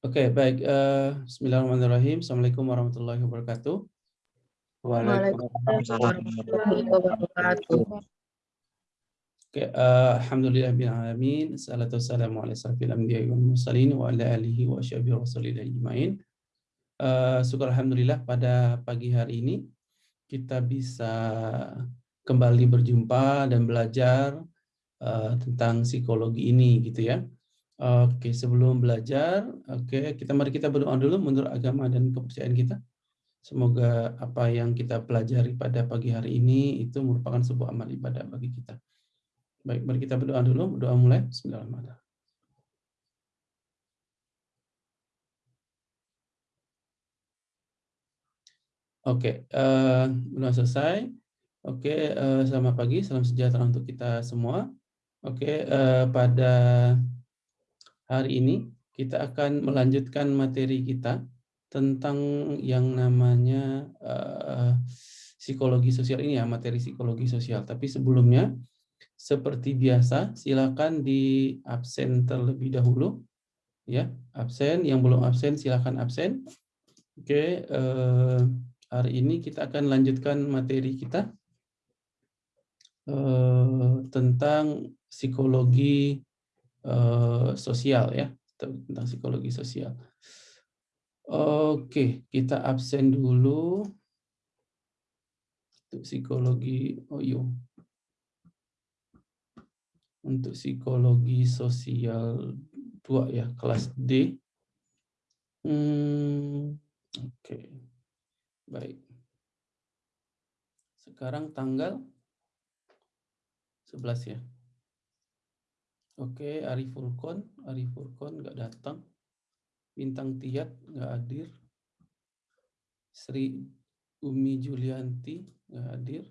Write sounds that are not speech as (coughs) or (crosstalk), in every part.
Oke, baik. Uh, Bismillahirrahmanirrahim. Assalamualaikum warahmatullahi wabarakatuh. Waalaikumsalam warahmatullahi wabarakatuh. Oke, uh, alhamdulillah bin alamin. Salatu wa wa. Uh, syukur alhamdulillah pada pagi hari ini kita bisa kembali berjumpa dan belajar uh, tentang psikologi ini gitu ya. Oke, sebelum belajar, oke, kita mari kita berdoa dulu menurut agama dan kepercayaan kita. Semoga apa yang kita pelajari pada pagi hari ini itu merupakan sebuah amal ibadah bagi kita. Baik, mari kita berdoa dulu. Berdoa mulai. Bismillahirrahmanirrahim. Oke, uh, belum selesai. Oke, uh, selamat pagi, salam sejahtera untuk kita semua. Oke, uh, pada hari ini kita akan melanjutkan materi kita tentang yang namanya uh, psikologi sosial ini ya, materi psikologi sosial. Tapi sebelumnya, seperti biasa, silakan di absen terlebih dahulu. Ya, absen. Yang belum absen, silakan absen. Oke, uh, hari ini kita akan lanjutkan materi kita uh, tentang psikologi uh, sosial ya tentang psikologi sosial. Oke, kita absen dulu untuk psikologi oh yo. Untuk psikologi sosial 2 ya, kelas D. Hmm, oke. Baik. Sekarang tanggal 11 ya. Oke, Ari Furkon, Ari Furkon nggak datang. Bintang Tiat nggak hadir. Sri Umi Julianti nggak hadir.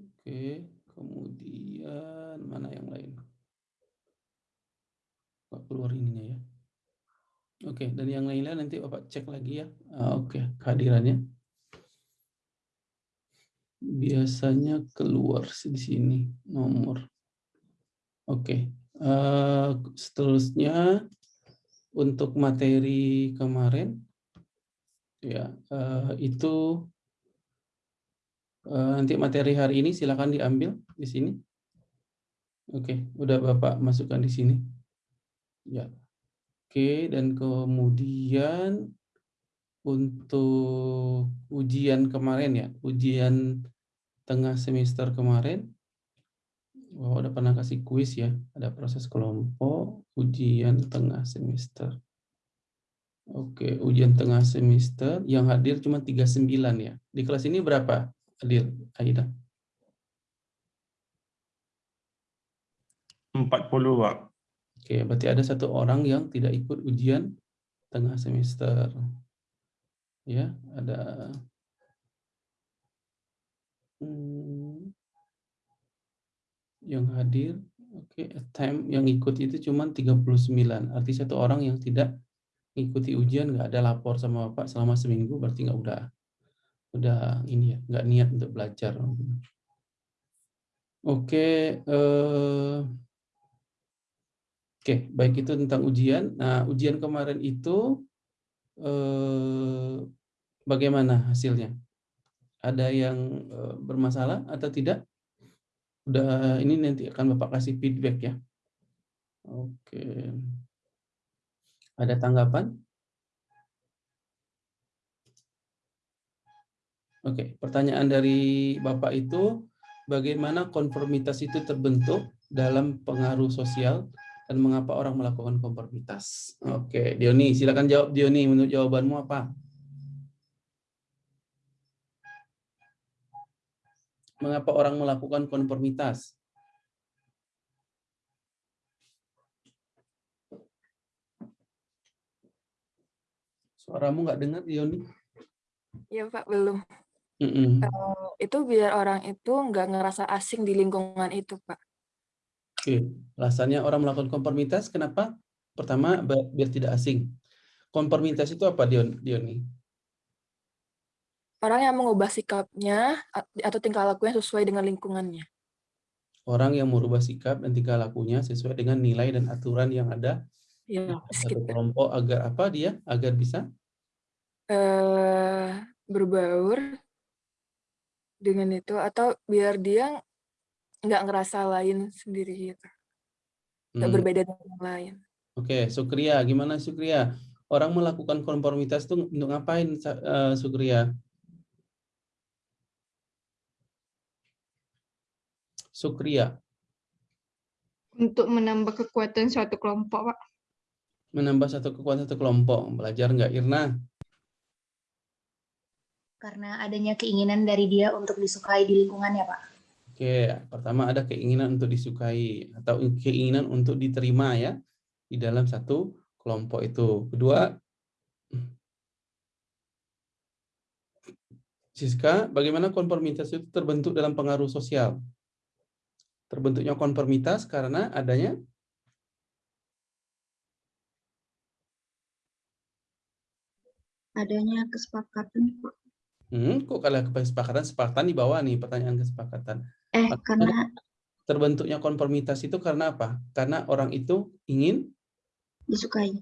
Oke, kemudian mana yang lain? Pak keluar ininya ya. Oke, dan yang lainnya nanti Bapak cek lagi ya. Ah, oke, kehadirannya. Biasanya keluar di sini nomor Oke, uh, seterusnya untuk materi kemarin, ya uh, itu uh, nanti materi hari ini silakan diambil di sini. Oke, udah bapak masukkan di sini. Ya, oke dan kemudian untuk ujian kemarin ya, ujian tengah semester kemarin Oh, udah pernah kasih kuis ya. Ada proses kelompok, ujian tengah semester. Oke, ujian tengah semester yang hadir cuma 39 ya. Di kelas ini berapa hadir, Aida? 40, Pak. Oke, berarti ada satu orang yang tidak ikut ujian tengah semester. Ya, ada hmm, yang hadir oke okay, time yang ikut itu cuma 39 arti satu orang yang tidak ikuti ujian nggak ada lapor sama bapak selama seminggu berarti nggak udah udah ini ya nggak niat untuk belajar. Oke okay, eh, oke okay, baik itu tentang ujian. Nah ujian kemarin itu uh, bagaimana hasilnya? Ada yang uh, bermasalah atau tidak udah ini nanti akan Bapak kasih feedback ya. Oke. Ada tanggapan? Oke, pertanyaan dari Bapak itu bagaimana konformitas itu terbentuk dalam pengaruh sosial dan mengapa orang melakukan konformitas? Oke, Dioni, silakan jawab Dioni menurut jawabanmu apa? Mengapa orang melakukan konformitas. Suaramu nggak dengar, Yoni? Iya, Pak, belum. Mm -mm. Uh, itu biar orang itu nggak ngerasa asing di lingkungan itu, Pak. Oke, alasannya orang melakukan konformitas, kenapa? Pertama, biar tidak asing. Konformitas itu apa, Dioni? Orang yang mengubah sikapnya atau tingkah lakunya sesuai dengan lingkungannya. Orang yang merubah sikap dan tingkah lakunya sesuai dengan nilai dan aturan yang ada Ya, satu kelompok agar apa dia? Agar bisa? Uh, berbaur dengan itu atau biar dia nggak ngerasa lain sendiri gitu. Nggak hmm. berbeda dengan yang lain. Oke, Sukria, gimana Sukria? Orang melakukan konformitas itu untuk ngapain, uh, Sukria? Sukria. Untuk menambah kekuatan suatu kelompok, Pak. Menambah satu kekuatan satu kelompok. Belajar nggak, Irna? Karena adanya keinginan dari dia untuk disukai di lingkungannya, Pak. Oke, pertama ada keinginan untuk disukai atau keinginan untuk diterima ya di dalam satu kelompok itu. Kedua, Siska, bagaimana konformitas itu terbentuk dalam pengaruh sosial? Terbentuknya konformitas karena adanya adanya kesepakatan, Pak. Hmm, kok kalau kesepakatan, sepakatan di bawah nih pertanyaan kesepakatan. Eh, karena terbentuknya konformitas itu karena apa? Karena orang itu ingin disukai.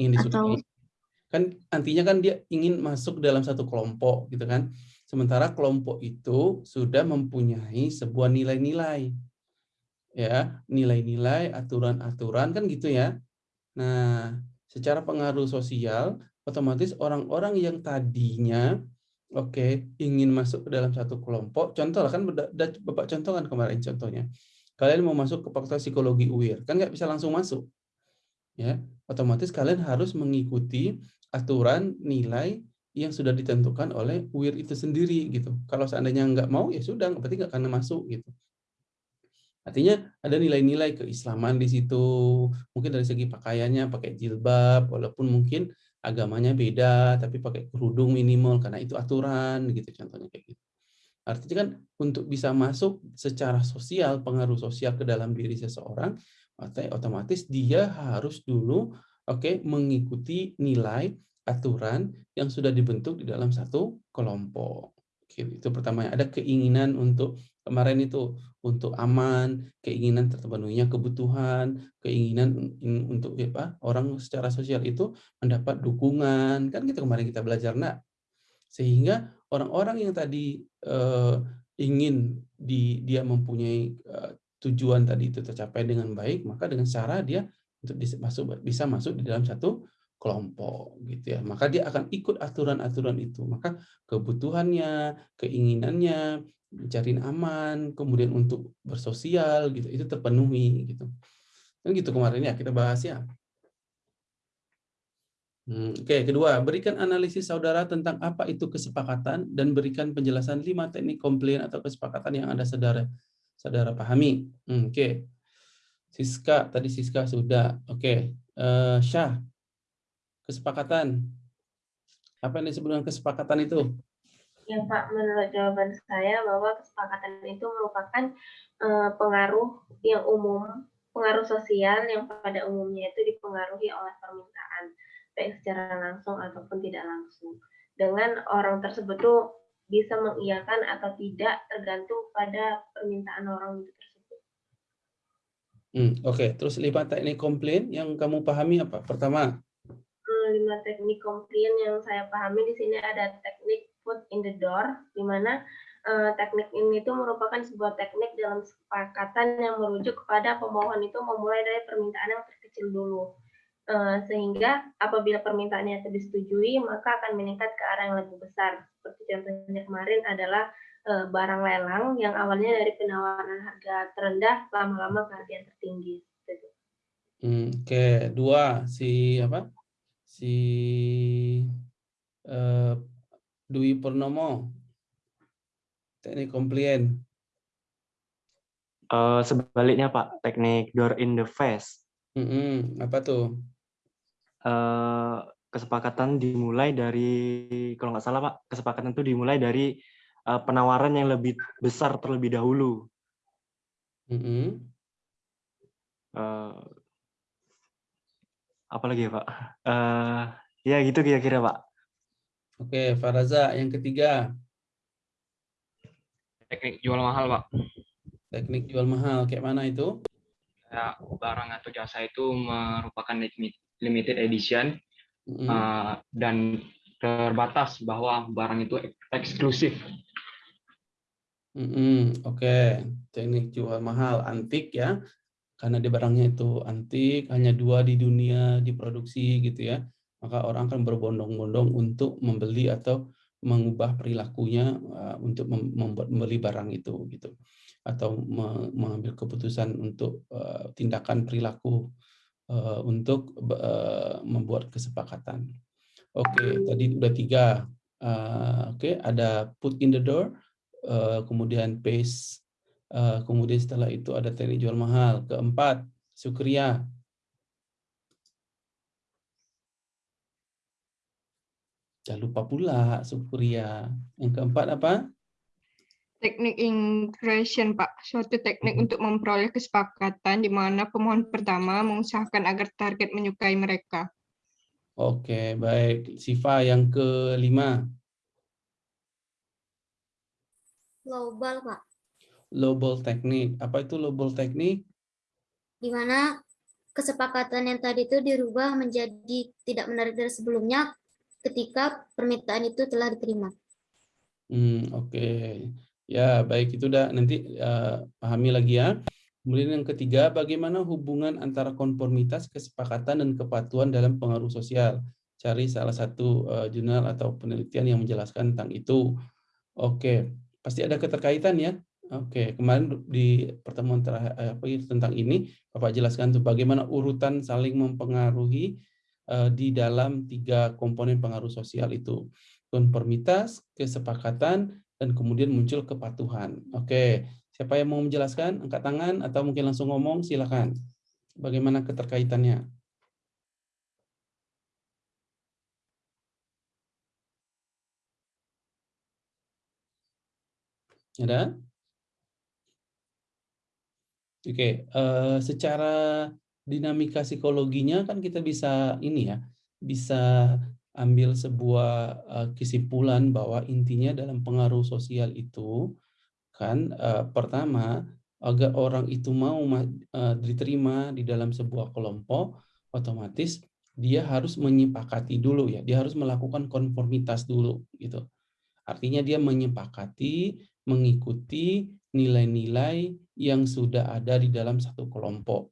Ingin disukai. Atau... Kan artinya kan dia ingin masuk dalam satu kelompok gitu kan. Sementara kelompok itu sudah mempunyai sebuah nilai-nilai. Ya, nilai-nilai, aturan-aturan kan gitu ya. Nah, secara pengaruh sosial otomatis orang-orang yang tadinya Oke, ingin masuk ke dalam satu kelompok, contoh lah kan Bapak contoh kan kemarin contohnya. Kalian mau masuk ke fakultas psikologi UIR, kan nggak bisa langsung masuk. Ya, otomatis kalian harus mengikuti aturan nilai yang sudah ditentukan oleh UIR itu sendiri gitu. Kalau seandainya nggak mau ya sudah, berarti nggak akan masuk gitu. Artinya ada nilai-nilai keislaman di situ, mungkin dari segi pakaiannya pakai jilbab, walaupun mungkin agamanya beda tapi pakai kerudung minimal karena itu aturan gitu contohnya kayak gitu. Artinya kan untuk bisa masuk secara sosial pengaruh sosial ke dalam diri seseorang otomatis dia harus dulu oke okay, mengikuti nilai aturan yang sudah dibentuk di dalam satu kelompok. Itu pertama. Ada keinginan untuk kemarin itu untuk aman, keinginan terpenuhinya kebutuhan, keinginan untuk apa orang secara sosial itu mendapat dukungan. Kan gitu kemarin kita belajar nak. Sehingga orang-orang yang tadi eh, ingin di dia mempunyai eh, tujuan tadi itu tercapai dengan baik maka dengan cara dia untuk masuk bisa masuk di dalam satu kelompok gitu ya. Maka dia akan ikut aturan-aturan itu. Maka kebutuhannya keinginannya mencari aman kemudian untuk bersosial gitu. Itu terpenuhi gitu. Kan gitu kemarin ya kita bahas ya. Hmm, oke kedua berikan analisis saudara tentang apa itu kesepakatan dan berikan penjelasan lima teknik komplain atau kesepakatan yang anda saudara saudara pahami. Hmm, oke. Siska tadi Siska sudah. Oke uh, Syah kesepakatan. Apa yang disebut dengan kesepakatan itu? Ya Pak, menurut jawaban saya bahwa kesepakatan itu merupakan uh, pengaruh yang umum, pengaruh sosial yang pada umumnya itu dipengaruhi oleh permintaan, baik secara langsung ataupun tidak langsung. Dengan orang tersebut tuh bisa mengiyakan atau tidak tergantung pada permintaan orang itu tersebut. Hmm, Oke, okay. terus lima teknik komplain yang kamu pahami apa? Pertama, lima teknik komplain yang saya pahami di sini ada teknik foot in the door, di mana uh, teknik ini itu merupakan sebuah teknik dalam kesepakatan yang merujuk kepada pemohon itu memulai dari permintaan yang terkecil dulu. Uh, sehingga apabila permintaannya itu disetujui, maka akan meningkat ke arah yang lebih besar. Seperti contohnya kemarin adalah uh, barang lelang yang awalnya dari penawaran harga terendah, lama-lama ke harga yang tertinggi. Hmm, Oke, okay. dua si apa? Si uh, Dwi Purnomo teknik komplain uh, sebaliknya Pak teknik door in the face mm -hmm. apa tuh uh, kesepakatan dimulai dari kalau nggak salah Pak kesepakatan itu dimulai dari uh, penawaran yang lebih besar terlebih dahulu mm -hmm. uh, apalagi ya Pak? Uh, ya gitu kira-kira Pak. Oke, Faraza yang ketiga. Teknik jual mahal Pak. Teknik jual mahal, kayak mana itu? kayak barang atau jasa itu merupakan limited edition Mm, uh, dan terbatas bahwa barang itu eksklusif. mm, Oke, teknik jual mahal antik ya, karena di barangnya itu antik, hanya dua di dunia diproduksi gitu ya, maka orang akan berbondong-bondong untuk membeli atau mengubah perilakunya uh, untuk mem- membuat membeli barang itu gitu, atau me- mengambil keputusan untuk uh, tindakan perilaku uh, untuk membuat kesepakatan. Oke, tadi udah tiga. Oke, ada put in the door, kemudian paste, uh, kemudian setelah itu ada teknik jual mahal. Keempat, sukria. Jangan lupa pula sukria. Yang keempat apa? Teknik ingression, Pak. Suatu teknik Mhm. untuk memperoleh kesepakatan di mana pemohon pertama mengusahakan agar target menyukai mereka. Oke, baik. Siva yang kelima, global, Pak. Lowball teknik. Apa itu lowball teknik? Di mana kesepakatan yang tadi itu dirubah menjadi tidak menarik dari sebelumnya ketika permintaan itu telah diterima. Hmm, oke. Ya, baik itu udah nanti eh, pahami lagi ya. Kemudian yang ketiga, bagaimana hubungan antara konformitas, kesepakatan, dan kepatuhan dalam pengaruh sosial. Cari salah satu eh, jurnal atau penelitian yang menjelaskan tentang itu. Oke, pasti ada keterkaitan ya. Oke, kemarin di pertemuan terakhir eh, apa itu tentang ini, Bapak jelaskan tuh bagaimana urutan saling mempengaruhi eh, di dalam tiga komponen pengaruh sosial itu. Konformitas, kesepakatan, dan kemudian muncul kepatuhan. Oke, siapa yang mau menjelaskan? Angkat tangan atau mungkin langsung ngomong, silakan. Bagaimana keterkaitannya? Ada? Oke, eh, secara dinamika psikologinya kan kita bisa ini ya, bisa ambil sebuah eh, kesimpulan bahwa intinya dalam pengaruh sosial itu kan eh, pertama agar orang itu mau ma- eh, diterima di dalam sebuah kelompok, otomatis dia harus menyepakati dulu ya, dia harus melakukan konformitas dulu gitu. Artinya dia menyepakati, mengikuti nilai-nilai yang sudah ada di dalam satu kelompok.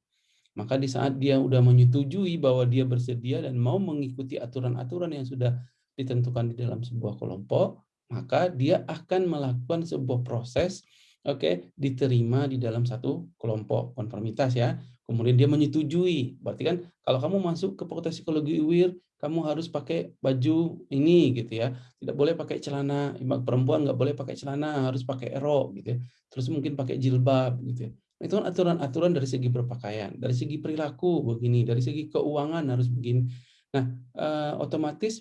Maka di saat dia sudah menyetujui bahwa dia bersedia dan mau mengikuti aturan-aturan yang sudah ditentukan di dalam sebuah kelompok, maka dia akan melakukan sebuah proses oke diterima di dalam satu kelompok konformitas ya. Kemudian dia menyetujui. Berarti kan kalau kamu masuk ke fakultas psikologi UIR, kamu harus pakai baju ini gitu ya. Tidak boleh pakai celana, perempuan nggak boleh pakai celana, harus pakai rok gitu ya. Terus mungkin pakai jilbab gitu ya. Itu kan aturan-aturan dari segi berpakaian, dari segi perilaku begini, dari segi keuangan harus begini. Nah, eh, otomatis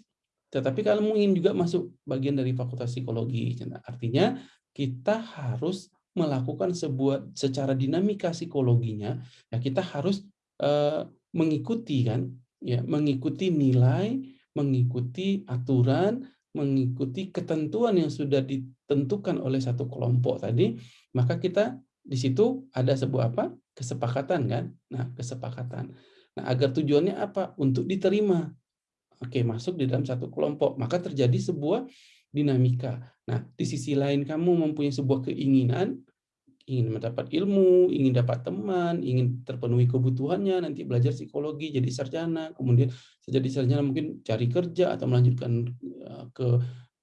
tetapi kalau ingin juga masuk bagian dari fakultas psikologi, nah, artinya kita harus melakukan sebuah secara dinamika psikologinya, ya kita harus eh, mengikuti kan, ya mengikuti nilai, mengikuti aturan, mengikuti ketentuan yang sudah ditentukan oleh satu kelompok tadi, maka kita di situ ada sebuah apa? kesepakatan kan? Nah, kesepakatan. Nah, agar tujuannya apa? Untuk diterima. Oke, masuk di dalam satu kelompok, maka terjadi sebuah dinamika. Nah, di sisi lain kamu mempunyai sebuah keinginan ingin mendapat ilmu, ingin dapat teman, ingin terpenuhi kebutuhannya, nanti belajar psikologi, jadi sarjana, kemudian jadi sarjana mungkin cari kerja atau melanjutkan eh, ke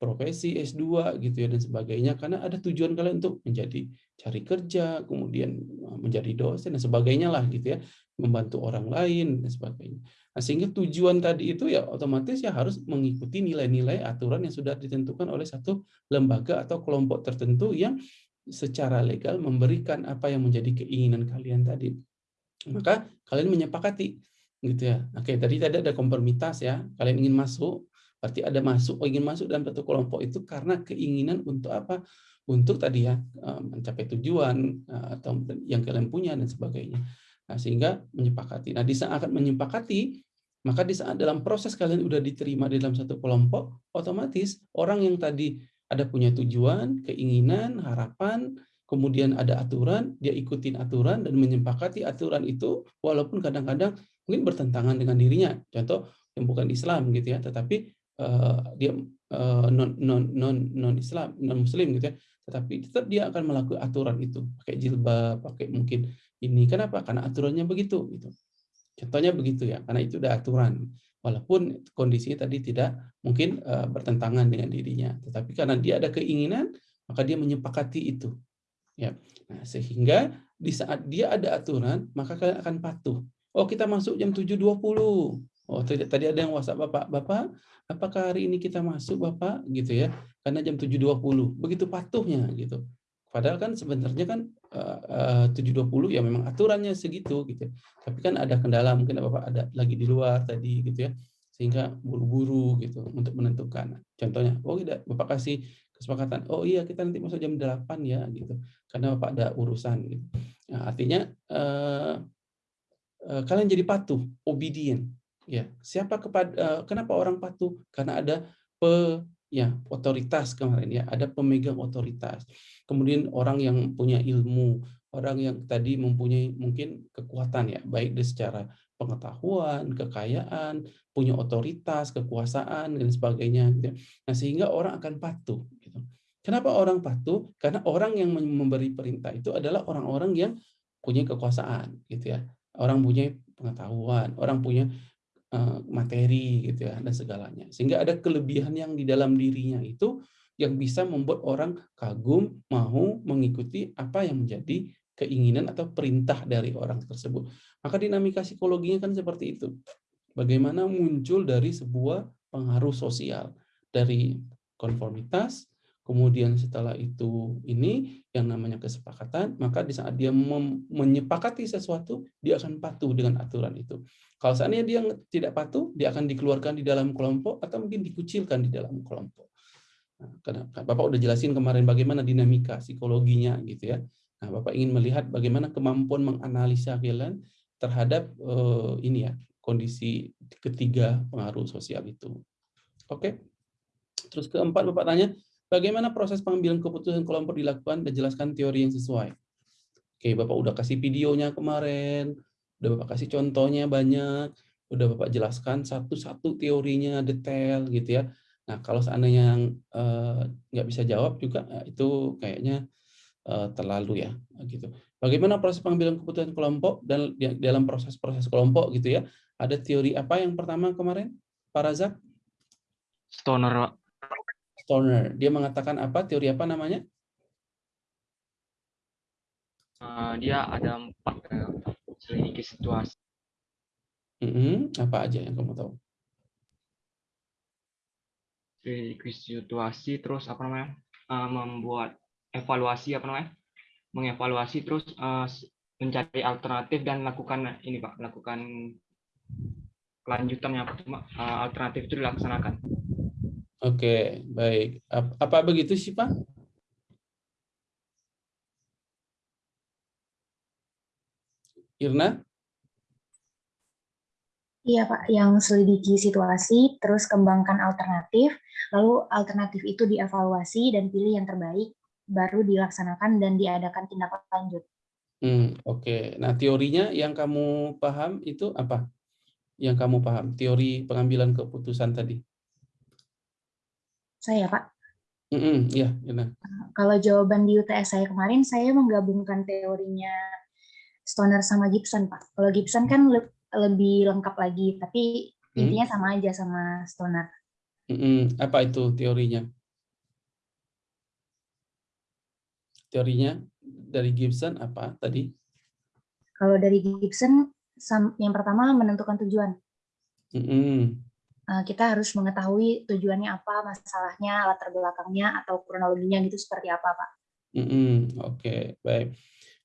profesi S2 gitu ya dan sebagainya karena ada tujuan kalian untuk menjadi cari kerja, kemudian eh, menjadi dosen dan sebagainya lah gitu ya, membantu orang lain dan sebagainya. Nah, sehingga tujuan tadi itu ya otomatis ya harus mengikuti nilai-nilai aturan yang sudah ditentukan oleh satu lembaga atau kelompok tertentu yang secara legal memberikan apa yang menjadi keinginan kalian tadi. Maka kalian menyepakati gitu ya. Oke, tadi tadi ada konformitas ya. Kalian ingin masuk, berarti ada masuk, oh, ingin masuk dalam satu kelompok itu karena keinginan untuk apa? Untuk tadi ya mencapai tujuan atau yang kalian punya dan sebagainya. Nah, sehingga menyepakati. Nah, di saat akan menyepakati, maka di saat dalam proses kalian sudah diterima di dalam satu kelompok, otomatis orang yang tadi ada punya tujuan, keinginan, harapan, kemudian ada aturan, dia ikutin aturan dan menyepakati aturan itu walaupun kadang-kadang mungkin bertentangan dengan dirinya. Contoh yang bukan Islam gitu ya, tetapi uh, dia uh, non non non non Islam, non Muslim gitu ya, tetapi tetap dia akan melakukan aturan itu, pakai jilbab, pakai mungkin ini. Kenapa? Karena aturannya begitu gitu. Contohnya begitu ya, karena itu udah aturan. Walaupun kondisinya tadi tidak mungkin uh, bertentangan dengan dirinya, tetapi karena dia ada keinginan, maka dia menyepakati itu Ya. Nah, sehingga di saat dia ada aturan, maka kalian akan patuh. Oh, kita masuk jam 7.20. Oh, tadi, ada yang WhatsApp Bapak, Bapak, apakah hari ini kita masuk Bapak gitu ya? Karena jam 7.20. Begitu patuhnya gitu. Padahal kan sebenarnya kan 7.20 ya memang aturannya segitu gitu. Tapi kan ada kendala mungkin Bapak ada lagi di luar tadi gitu ya. Sehingga buru-buru gitu untuk menentukan. Contohnya, oh tidak Bapak kasih kesepakatan oh iya kita nanti masuk jam 8 ya gitu karena Bapak ada urusan gitu. Nah, artinya eh, eh, kalian jadi patuh obedient ya siapa kepada eh, kenapa orang patuh karena ada ya otoritas kemarin ya ada pemegang otoritas kemudian orang yang punya ilmu orang yang tadi mempunyai mungkin kekuatan ya baik dari secara pengetahuan kekayaan punya otoritas kekuasaan dan sebagainya gitu. nah sehingga orang akan patuh Kenapa orang patuh? Karena orang yang memberi perintah itu adalah orang-orang yang punya kekuasaan, gitu ya. Orang punya pengetahuan, orang punya materi, gitu ya, dan segalanya. Sehingga ada kelebihan yang di dalam dirinya itu yang bisa membuat orang kagum, mau mengikuti apa yang menjadi keinginan atau perintah dari orang tersebut. Maka dinamika psikologinya kan seperti itu. Bagaimana muncul dari sebuah pengaruh sosial dari konformitas, kemudian setelah itu ini yang namanya kesepakatan, maka di saat dia menyepakati sesuatu, dia akan patuh dengan aturan itu. Kalau seandainya dia tidak patuh, dia akan dikeluarkan di dalam kelompok atau mungkin dikucilkan di dalam kelompok. Nah, Bapak udah jelasin kemarin bagaimana dinamika psikologinya gitu ya. Nah, Bapak ingin melihat bagaimana kemampuan menganalisa kalian terhadap uh, ini ya kondisi ketiga pengaruh sosial itu. Oke. Terus keempat Bapak tanya, Bagaimana proses pengambilan keputusan kelompok dilakukan dan jelaskan teori yang sesuai. Oke, Bapak udah kasih videonya kemarin, udah Bapak kasih contohnya banyak, udah Bapak jelaskan satu-satu teorinya detail gitu ya. Nah, kalau seandainya yang uh, nggak bisa jawab juga ya itu kayaknya uh, terlalu ya gitu. Bagaimana proses pengambilan keputusan kelompok dan dalam proses-proses kelompok gitu ya. Ada teori apa yang pertama kemarin, Pak Razak? Stoner, Stoner. Dia mengatakan apa? Teori apa namanya? Uh, dia ada empat uh, selidiki situasi. Mm -hmm. Apa aja yang kamu tahu? Selidiki situasi, terus apa namanya? Uh, membuat evaluasi apa namanya? Mengevaluasi terus uh, mencari alternatif dan lakukan ini pak, lakukan kelanjutan yang pertama uh, alternatif itu dilaksanakan. Oke, baik. Apa begitu sih, Pak? Irna? Iya Pak, yang selidiki situasi, terus kembangkan alternatif, lalu alternatif itu dievaluasi dan pilih yang terbaik, baru dilaksanakan dan diadakan tindakan lanjut. Hmm, Oke, okay. nah teorinya yang kamu paham itu apa? Yang kamu paham, teori pengambilan keputusan tadi? Saya, Pak. Mm -hmm, ya, Kalau jawaban di UTS saya kemarin, saya menggabungkan teorinya Stoner sama Gibson, Pak. Kalau Gibson kan le lebih lengkap lagi, tapi hmm. intinya sama aja sama Stoner. Mm -hmm. Apa itu teorinya? Teorinya dari Gibson apa tadi? Kalau dari Gibson, yang pertama menentukan tujuan. Mm -hmm. Eh, kita harus mengetahui tujuannya apa, masalahnya, latar belakangnya, atau kronologinya gitu seperti apa, Pak. Mm -hmm. Oke, okay, baik.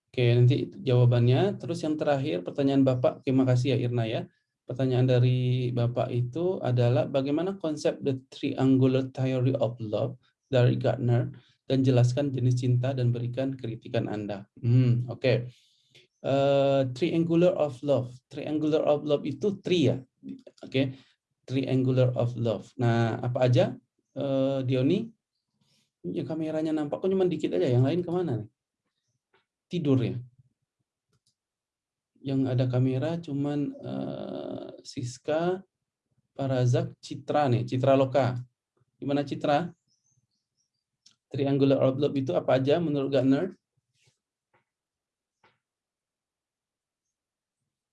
Oke, nanti jawabannya. Terus yang terakhir, pertanyaan Bapak. Terima kasih ya Irna ya. Pertanyaan dari Bapak itu adalah bagaimana konsep the triangular theory of love dari Gardner dan jelaskan jenis cinta dan berikan kritikan Anda. Hmm, Oke. Okay. Uh, eh, triangular of love. Triangular of love itu tri ya. Oke. Okay triangular of love. Nah, apa aja, uh, Dioni? Ya, kameranya nampak kok cuma dikit aja, yang lain ke mana nih? tidur ya. Yang ada kamera cuman uh, Siska, Parazak, Citra nih, Citra Loka. Gimana Citra? Triangular orb itu apa aja menurut Gartner?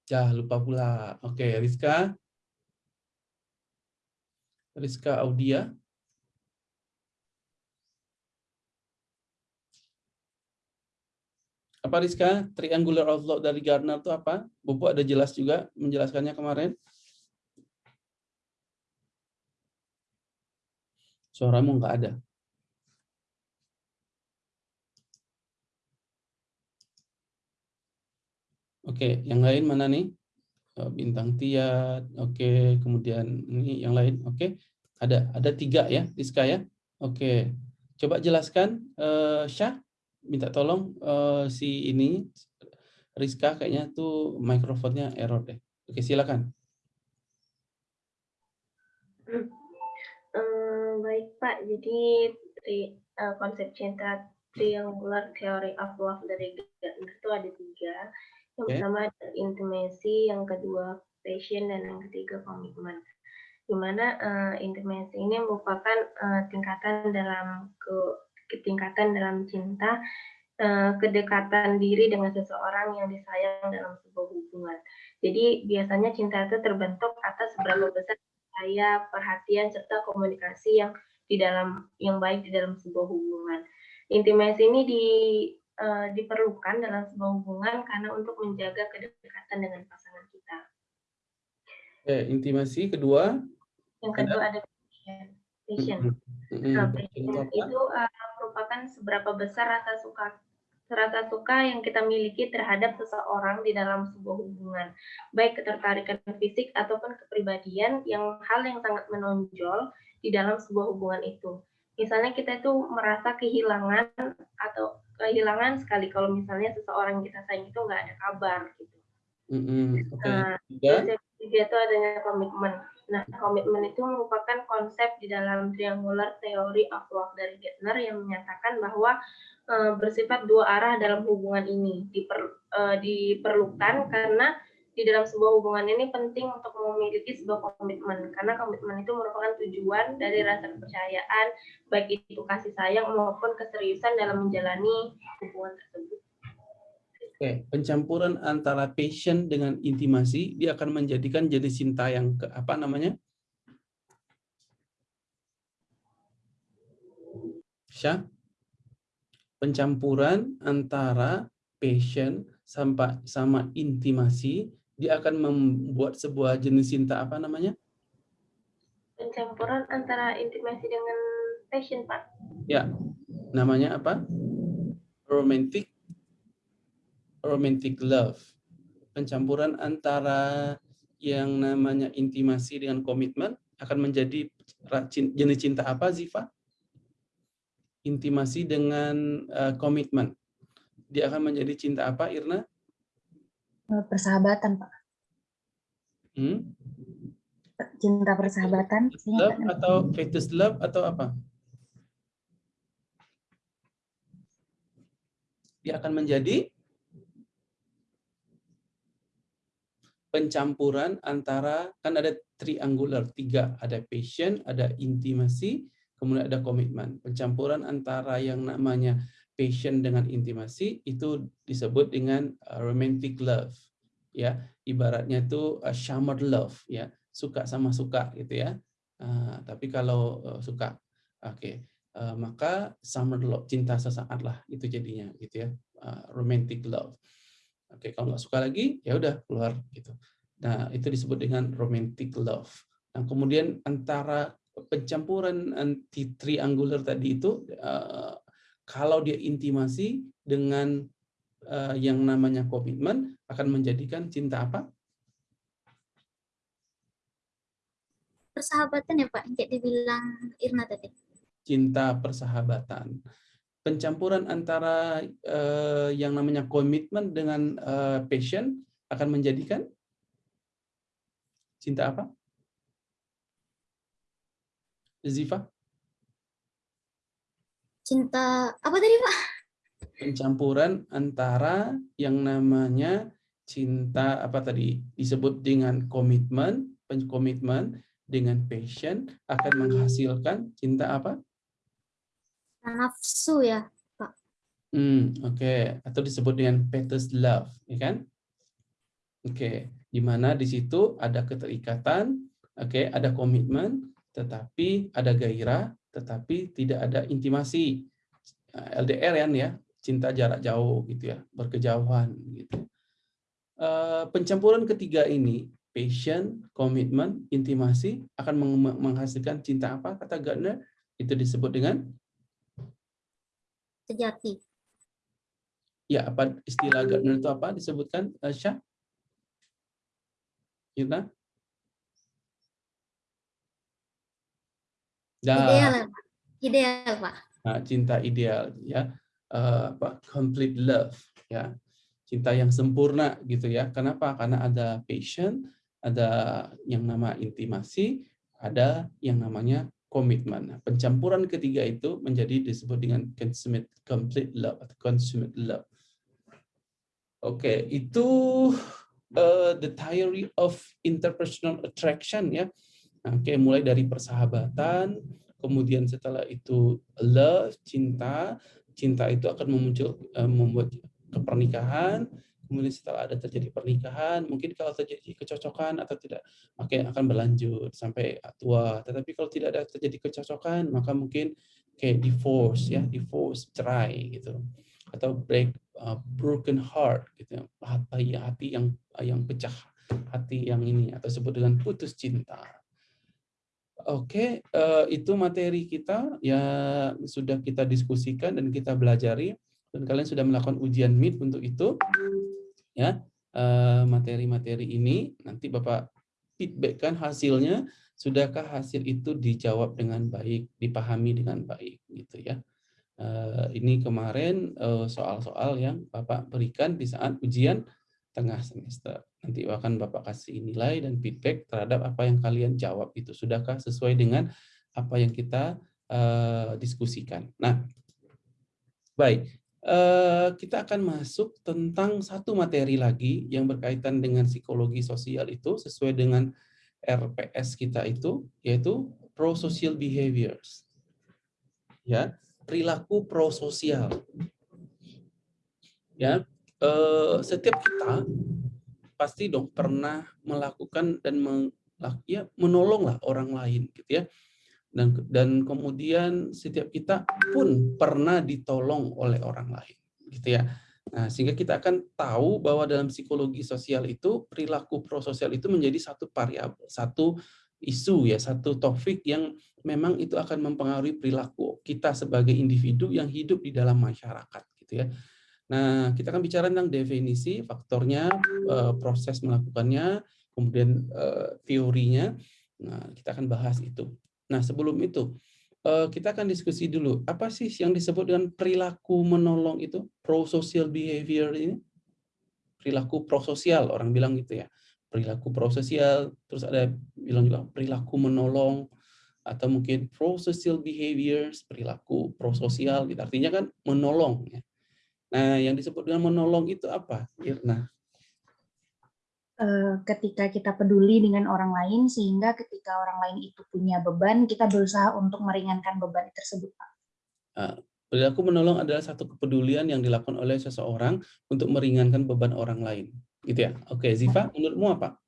Ya, lupa pula. Oke, Rizka. Rizka Audia. Apa Rizka? Triangular outlook dari Gardner itu apa? Bobo ada jelas juga menjelaskannya kemarin. Suaramu nggak ada. Oke, yang lain mana nih? Oh, bintang tiat, oke, kemudian ini yang lain, oke. Ada ada tiga ya, Rizka ya. Oke, coba jelaskan, uh, Syah, minta tolong uh, si ini Rizka kayaknya tuh mikrofonnya error deh. Oke, silakan. Um, baik Pak, jadi tri, uh, konsep cinta triangular theory of love dari itu ada tiga. Yang okay. pertama intimasi, yang kedua passion, dan yang ketiga komitmen. Di mana uh, intimasi ini merupakan uh, tingkatan dalam ke ketingkatan dalam cinta, uh, kedekatan diri dengan seseorang yang disayang dalam sebuah hubungan. Jadi biasanya cinta itu terbentuk atas seberapa besar saya perhatian serta komunikasi yang di dalam yang baik di dalam sebuah hubungan. Intimasi ini di uh, diperlukan dalam sebuah hubungan karena untuk menjaga kedekatan dengan pasangan kita. Oke, intimasi kedua. Yang kedua ada passion. Passion. Mm -hmm. Nah, passion itu uh, merupakan seberapa besar rasa suka rasa suka yang kita miliki terhadap seseorang di dalam sebuah hubungan, baik ketertarikan fisik ataupun kepribadian yang hal yang sangat menonjol di dalam sebuah hubungan itu. Misalnya kita itu merasa kehilangan atau kehilangan sekali kalau misalnya seseorang kita sayang itu nggak ada kabar gitu. Mm-hmm. Okay. Nah, yeah. ketiga itu adanya komitmen. Nah, komitmen itu merupakan konsep di dalam triangular theory of love dari Gardner yang menyatakan bahwa e, bersifat dua arah dalam hubungan ini diper, e, diperlukan karena di dalam sebuah hubungan ini penting untuk memiliki sebuah komitmen karena komitmen itu merupakan tujuan dari rasa kepercayaan baik itu kasih sayang maupun keseriusan dalam menjalani hubungan tersebut. Oke, pencampuran antara passion dengan intimasi dia akan menjadikan jenis cinta yang ke apa namanya? Syah? Pencampuran antara passion sama sama intimasi dia akan membuat sebuah jenis cinta apa namanya? Pencampuran antara intimasi dengan passion, Pak. Ya, namanya apa? Romantic romantic love. Pencampuran antara yang namanya intimasi dengan komitmen akan menjadi jenis cinta apa, Ziva? Intimasi dengan uh, komitmen. Dia akan menjadi cinta apa, Irna? Eh, persahabatan pak. Hmm? cinta persahabatan love atau fetus love atau apa? Dia akan menjadi pencampuran antara kan ada triangular tiga. Ada passion ada intimasi kemudian ada komitmen. Pencampuran antara yang namanya passion dengan intimasi itu disebut dengan uh, romantic love ya. Ibaratnya itu uh, summer love ya. Suka sama suka gitu ya. Uh, tapi kalau uh, suka oke. Okay. maka summer love cinta sesaat lah itu jadinya gitu ya. Romantic love. Oke okay, kalau nggak suka lagi ya udah keluar gitu. Nah itu disebut dengan romantic love. Nah kemudian antara pencampuran anti triangular tadi itu kalau dia intimasi dengan uh, yang namanya komitmen akan menjadikan cinta apa? Persahabatan ya Pak, kayak dibilang Irna tadi. Cinta persahabatan. Pencampuran antara uh, yang namanya komitmen dengan uh, passion akan menjadikan cinta apa? Ziva? Cinta apa tadi pak? pencampuran antara yang namanya cinta apa tadi disebut dengan komitmen, komitmen dengan passion akan menghasilkan cinta apa? Nafsu ya, Pak. Hmm, oke. Okay. Atau disebut dengan fetus love, ya kan? Oke, okay. di mana di situ ada keterikatan, oke, okay, ada komitmen, tetapi ada gairah, tetapi tidak ada intimasi. LDR kan ya, cinta jarak jauh gitu ya, berkejauhan gitu. Uh, pencampuran ketiga ini, passion, komitmen, intimasi akan menghasilkan cinta apa kata Gardner? Itu disebut dengan sejati. Ya, apa istilah Gardner itu apa disebutkan Syah? Kita? Ideal, ideal, Pak. Nah, cinta ideal, ya, uh, apa? Complete love, ya, cinta yang sempurna, gitu ya. Kenapa? Karena ada passion, ada yang nama intimasi, ada yang namanya komitmen. Nah, pencampuran ketiga itu menjadi disebut dengan consummate complete love atau consummate love. Oke, okay, itu uh, the theory of interpersonal attraction ya. Oke, okay, mulai dari persahabatan, kemudian setelah itu love, cinta, cinta itu akan memuncul uh, membuat kepernikahan, kemudian setelah ada terjadi pernikahan, mungkin kalau terjadi kecocokan atau tidak, maka akan berlanjut sampai tua. Tetapi kalau tidak ada terjadi kecocokan, maka mungkin kayak divorce ya, divorce, cerai gitu. Atau break uh, broken heart gitu. Hati hati yang yang pecah, hati yang ini atau sebut dengan putus cinta. Oke, uh, itu materi kita yang sudah kita diskusikan dan kita belajari dan kalian sudah melakukan ujian MIT untuk itu. Ya, uh, materi-materi ini nanti Bapak feedbackkan hasilnya sudahkah hasil itu dijawab dengan baik, dipahami dengan baik gitu ya. Uh, ini kemarin soal-soal uh, yang Bapak berikan di saat ujian tengah semester. Nanti akan Bapak kasih nilai dan feedback terhadap apa yang kalian jawab itu. Sudahkah sesuai dengan apa yang kita uh, diskusikan. Nah, baik. Uh, kita akan masuk tentang satu materi lagi yang berkaitan dengan psikologi sosial itu sesuai dengan RPS kita itu, yaitu pro-social behaviors. Ya, perilaku prososial. Ya, eh, setiap kita pasti dong pernah melakukan dan meng, ya, menolonglah orang lain gitu ya. Dan dan kemudian setiap kita pun pernah ditolong oleh orang lain gitu ya. Nah sehingga kita akan tahu bahwa dalam psikologi sosial itu perilaku prososial itu menjadi satu variabel satu isu ya satu topik yang memang itu akan mempengaruhi perilaku kita sebagai individu yang hidup di dalam masyarakat gitu ya Nah, kita akan bicara tentang definisi, faktornya, eh, proses melakukannya, kemudian eh, teorinya. Nah, kita akan bahas itu. Nah, sebelum itu, eh, kita akan diskusi dulu. Apa sih yang disebut dengan perilaku menolong itu? Pro-social behavior ini? Perilaku prososial, orang bilang gitu ya. Perilaku prososial, terus ada bilang juga perilaku menolong, atau mungkin pro-social behaviors, perilaku prososial, gitu. artinya kan menolong. Ya Nah, yang disebut dengan menolong itu apa, Irna? Eh, ketika kita peduli dengan orang lain, sehingga ketika orang lain itu punya beban, kita berusaha untuk meringankan beban tersebut, Pak. Perilaku menolong adalah satu kepedulian yang dilakukan oleh seseorang untuk meringankan beban orang lain. Gitu ya? Oke, Ziva, menurutmu apa?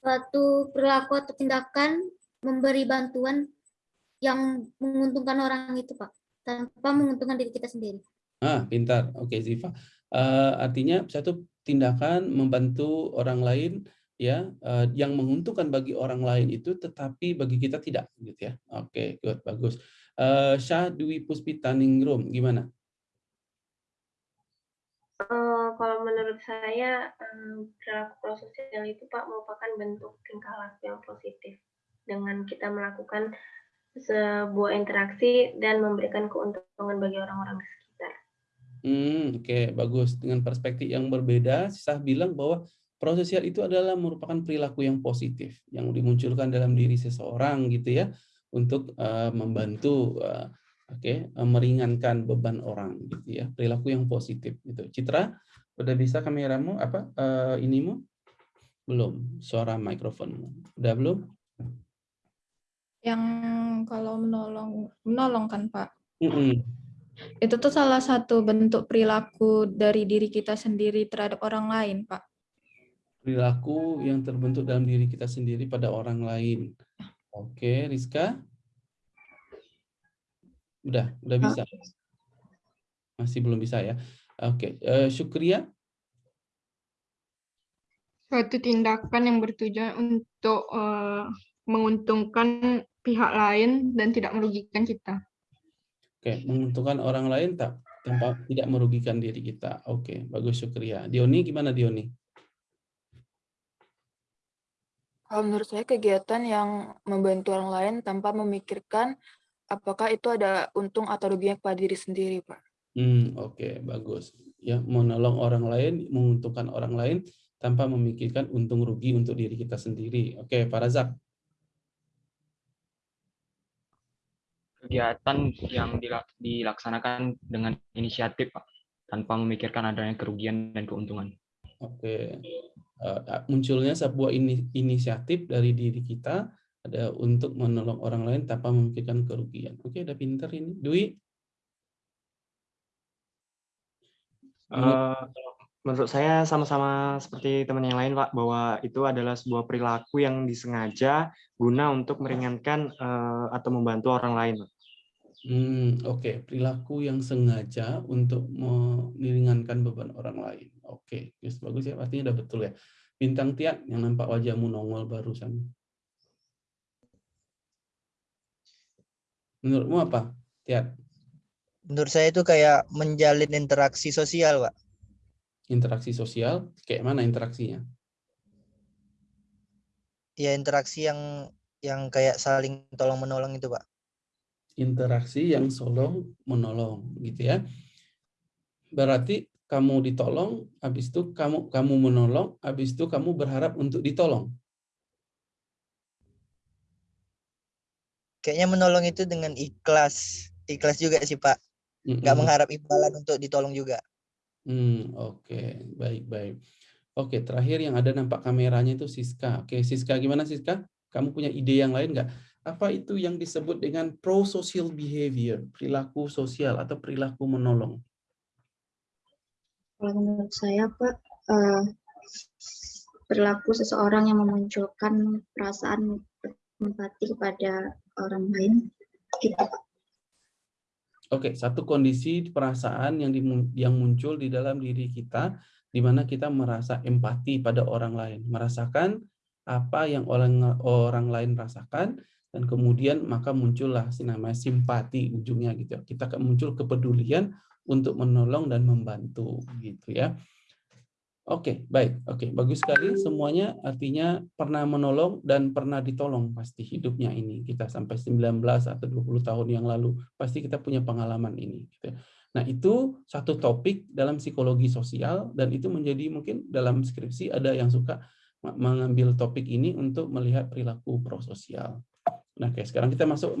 Suatu perilaku atau tindakan memberi bantuan yang menguntungkan orang itu, Pak tanpa menguntungkan diri kita sendiri. Ah, pintar. Oke, Ziva. Uh, artinya satu tindakan membantu orang lain ya uh, yang menguntungkan bagi orang lain itu tetapi bagi kita tidak gitu ya. Oke, good, bagus. Uh, Syah Dwi Puspita Ningrum gimana? Uh, kalau menurut saya um, perilaku prososial itu Pak merupakan bentuk tingkah laku yang positif dengan kita melakukan sebuah interaksi dan memberikan keuntungan bagi orang-orang sekitar. Hmm, Oke, okay, bagus. Dengan perspektif yang berbeda, saya bilang bahwa prososial itu adalah merupakan perilaku yang positif yang dimunculkan dalam diri seseorang gitu ya untuk uh, membantu uh, Oke, okay? meringankan beban orang gitu ya. Perilaku yang positif gitu. Citra, udah bisa kameramu apa uh, inimu? Belum. Suara mikrofon. Udah belum? Yang kalau menolong menolong kan, Pak. Mm -mm. Itu tuh salah satu bentuk perilaku dari diri kita sendiri terhadap orang lain, Pak. Perilaku yang terbentuk dalam diri kita sendiri pada orang lain. Oke, Rizka? Udah, udah bisa. Masih belum bisa ya. Oke, uh, Syukria? Suatu tindakan yang bertujuan untuk uh, menguntungkan pihak lain dan tidak merugikan kita. Oke, menguntungkan orang lain tak tanpa tidak merugikan diri kita. Oke, bagus Syukria. Dioni gimana Dioni? Kalau menurut saya kegiatan yang membantu orang lain tanpa memikirkan apakah itu ada untung atau ruginya kepada diri sendiri, Pak? Hmm, oke, okay, bagus. Ya, menolong orang lain, menguntungkan orang lain tanpa memikirkan untung rugi untuk diri kita sendiri. Oke, okay, Pak Razak. Kegiatan yang dilaksanakan dengan inisiatif, Pak, tanpa memikirkan adanya kerugian dan keuntungan. Oke, okay. uh, munculnya sebuah ini, inisiatif dari diri kita ada untuk menolong orang lain tanpa memikirkan kerugian. Oke, udah pinter ini. Dwi? Uh, menurut saya sama-sama seperti teman yang lain, Pak, bahwa itu adalah sebuah perilaku yang disengaja guna untuk meringankan uh, atau membantu orang lain. Hmm, Oke, okay. perilaku yang sengaja untuk meringankan beban orang lain. Oke, okay. bagus ya, artinya udah betul ya. Bintang Tiak yang nampak wajahmu nongol barusan. Menurutmu apa, Tiat? Menurut saya itu kayak menjalin interaksi sosial, Pak. Interaksi sosial? Kayak mana interaksinya? Ya, interaksi yang yang kayak saling tolong-menolong itu, Pak. Interaksi yang solong menolong, gitu ya. Berarti kamu ditolong, habis itu kamu kamu menolong, habis itu kamu berharap untuk ditolong. kayaknya menolong itu dengan ikhlas ikhlas juga sih pak nggak mm -hmm. mengharap imbalan untuk ditolong juga hmm oke okay. baik baik oke okay, terakhir yang ada nampak kameranya itu Siska oke okay, Siska gimana Siska kamu punya ide yang lain nggak apa itu yang disebut dengan pro-social behavior perilaku sosial atau perilaku menolong? Kalau menurut saya pak uh, perilaku seseorang yang memunculkan perasaan empati kepada orang lain gitu Oke, satu kondisi perasaan yang di, yang muncul di dalam diri kita di mana kita merasa empati pada orang lain, merasakan apa yang orang orang lain rasakan dan kemudian maka muncullah namanya simpati ujungnya gitu. Kita muncul kepedulian untuk menolong dan membantu gitu ya. Oke, baik. Oke, bagus sekali semuanya artinya pernah menolong dan pernah ditolong pasti hidupnya ini. Kita sampai 19 atau 20 tahun yang lalu pasti kita punya pengalaman ini gitu. Nah, itu satu topik dalam psikologi sosial dan itu menjadi mungkin dalam skripsi ada yang suka mengambil topik ini untuk melihat perilaku prososial. Nah, oke, sekarang kita masuk